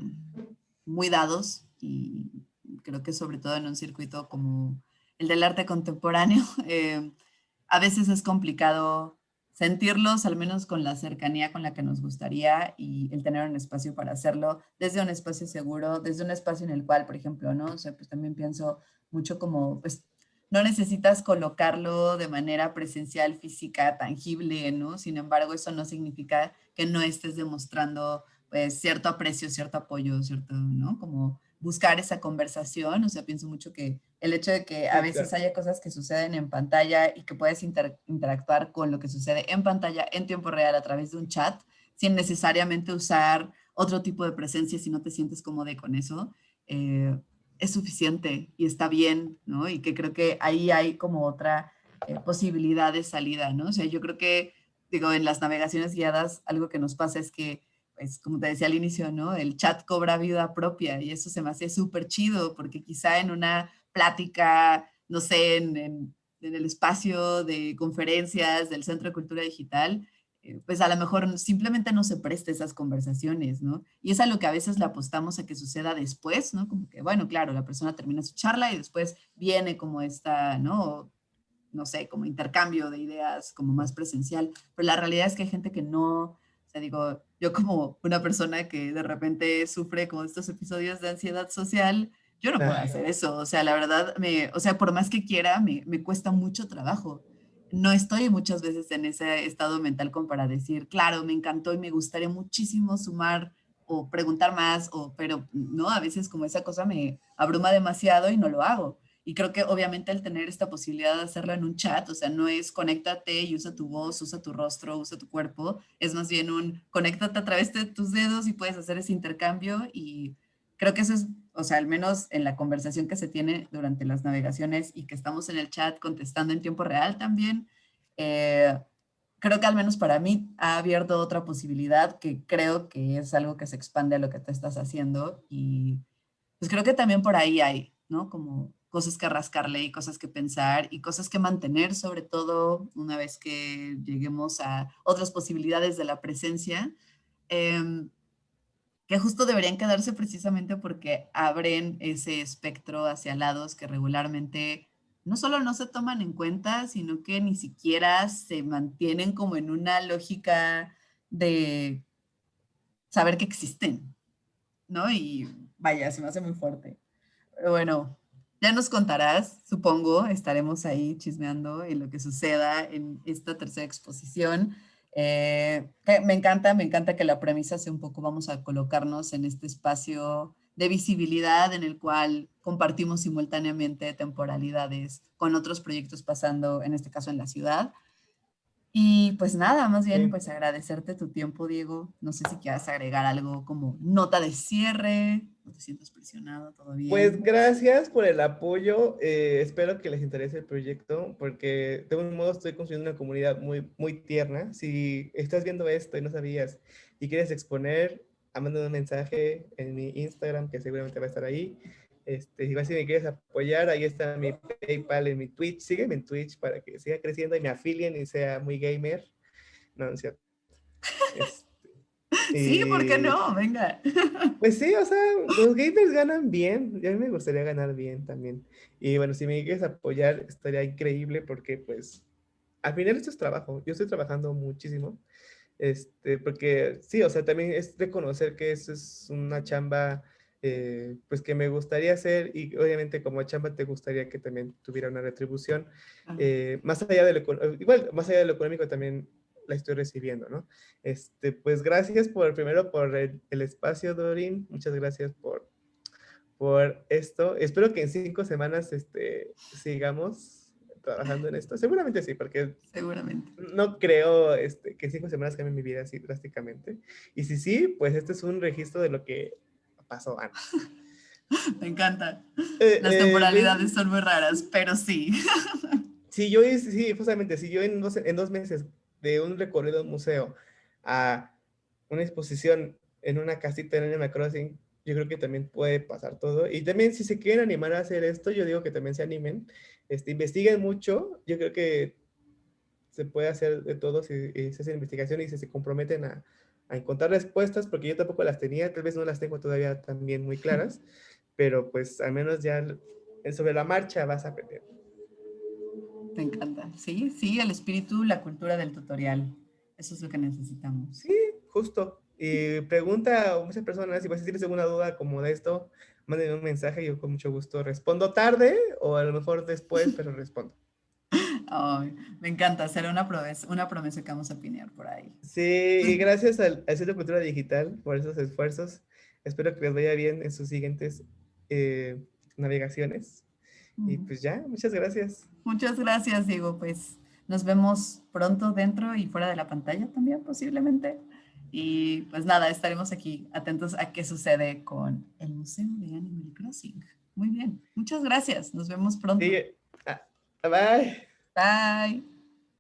muy dados y creo que sobre todo en un circuito como el del arte contemporáneo, eh, a veces es complicado sentirlos, al menos con la cercanía con la que nos gustaría y el tener un espacio para hacerlo, desde un espacio seguro, desde un espacio en el cual, por ejemplo, ¿no? O sea, pues también pienso mucho como, pues, no necesitas colocarlo de manera presencial, física, tangible, ¿no? Sin embargo, eso no significa que no estés demostrando, pues, cierto aprecio, cierto apoyo, cierto, ¿no? Como buscar esa conversación, o sea, pienso mucho que el hecho de que a veces haya cosas que suceden en pantalla y que puedes interactuar con lo que sucede en pantalla en tiempo real a través de un chat, sin necesariamente usar otro tipo de presencia si no te sientes cómodo con eso, eh, es suficiente y está bien, ¿no? Y que creo que ahí hay como otra eh, posibilidad de salida, ¿no? O sea, yo creo que, digo, en las navegaciones guiadas, algo que nos pasa es que pues como te decía al inicio, ¿no? El chat cobra vida propia y eso se me hace súper chido porque quizá en una plática, no sé, en, en, el espacio de conferencias del Centro de Cultura Digital, eh, pues a lo mejor simplemente no se presta esas conversaciones, ¿no? Y es a lo que a veces le apostamos a que suceda después, ¿no? Como que, bueno, claro, la persona termina su charla y después viene como esta, ¿no? No sé, como intercambio de ideas como más presencial, pero la realidad es que hay gente que no, o sea, digo, yo como una persona que de repente sufre como estos episodios de ansiedad social, yo no puedo hacer eso. O sea, la verdad, me, o sea, por más que quiera, me, me cuesta mucho trabajo. No estoy muchas veces en ese estado mental como para decir, claro, me encantó y me gustaría muchísimo sumar o preguntar más, o, pero no, a veces como esa cosa me abruma demasiado y no lo hago. Y creo que obviamente el tener esta posibilidad de hacerlo en un chat, o sea, no es conéctate y usa tu voz, usa tu rostro, usa tu cuerpo, es más bien un conéctate a través de tus dedos y puedes hacer ese intercambio y creo que eso es, o sea, al menos en la conversación que se tiene durante las navegaciones y que estamos en el chat contestando en tiempo real también, eh, creo que al menos para mí ha abierto otra posibilidad que creo que es algo que se expande a lo que tú estás haciendo y pues creo que también por ahí hay, ¿no? Como cosas que rascarle y cosas que pensar y cosas que mantener, sobre todo una vez que lleguemos a otras posibilidades de la presencia, em, que justo deberían quedarse precisamente porque abren ese espectro hacia lados que regularmente no solo no se toman en cuenta, sino que ni siquiera se mantienen como en una lógica de saber que existen, ¿no? Y vaya, se me hace muy fuerte. Pero bueno, ya nos contarás, supongo, estaremos ahí chismeando en lo que suceda en esta tercera exposición. Eh, me encanta, me encanta que la premisa sea un poco, vamos a colocarnos en este espacio de visibilidad en el cual compartimos simultáneamente temporalidades con otros proyectos pasando, en este caso en la ciudad. Y pues nada, más bien pues agradecerte tu tiempo, Diego. No sé si quieras agregar algo como nota de cierre, no te sientes presionado, bien. Pues gracias por el apoyo. Eh, espero que les interese el proyecto porque de un modo estoy construyendo una comunidad muy, muy tierna. Si estás viendo esto y no sabías y quieres exponer, mandado un mensaje en mi Instagram, que seguramente va a estar ahí. Este, si me quieres apoyar, ahí está mi PayPal en mi Twitch. Sígueme en Twitch para que siga creciendo y me afilien y sea muy gamer. No, no es cierto. Este, sí, ¿por qué no? Venga. Pues sí, o sea, los gamers ganan bien. A mí me gustaría ganar bien también. Y bueno, si me quieres apoyar, estaría increíble porque pues al final esto es trabajo. Yo estoy trabajando muchísimo. Este, porque sí, o sea, también es reconocer que eso es una chamba, eh, pues que me gustaría hacer y obviamente como chamba te gustaría que también tuviera una retribución. Eh, más allá de lo, igual, más allá de lo económico también la estoy recibiendo, ¿no? Este, pues gracias por, primero por el, el espacio, Dorin, muchas gracias por, por esto. Espero que en cinco semanas este, sigamos trabajando en esto? Seguramente sí, porque Seguramente. no creo este, que cinco semanas cambien mi vida así drásticamente. Y si sí, pues este es un registro de lo que pasó antes. Me encanta. Eh, Las eh, temporalidades son muy raras, pero sí. Sí, yo, sí, justamente, si yo en dos, en dos meses de un recorrido a un museo a una exposición en una casita en Animal Crossing, yo creo que también puede pasar todo. Y también si se quieren animar a hacer esto, yo digo que también se animen este, investiguen mucho, yo creo que se puede hacer de todo si, se hace investigación y si se comprometen a, a, encontrar respuestas, porque yo tampoco las tenía, tal vez no las tengo todavía también muy claras, pero pues al menos ya sobre la marcha vas a aprender. Me encanta. Sí, sí, el espíritu, la cultura del tutorial. Eso es lo que necesitamos. Sí, justo. Y pregunta a muchas personas, si vas a tienes alguna duda como de esto, mándenme un mensaje, yo con mucho gusto respondo tarde o a lo mejor después, pero respondo. me encanta, será una promesa, una promesa que vamos a pinear por ahí. Sí, y gracias al, Centro de Cultura Digital por esos esfuerzos. Espero que les vaya bien en sus siguientes eh, navegaciones. Y pues ya, muchas gracias. Muchas gracias, Diego. Pues nos vemos pronto dentro y fuera de la pantalla también, posiblemente. Y pues nada, estaremos aquí atentos a qué sucede con el Museo de Animal Crossing. Muy bien, muchas gracias. Nos vemos pronto. Ah, bye. Bye.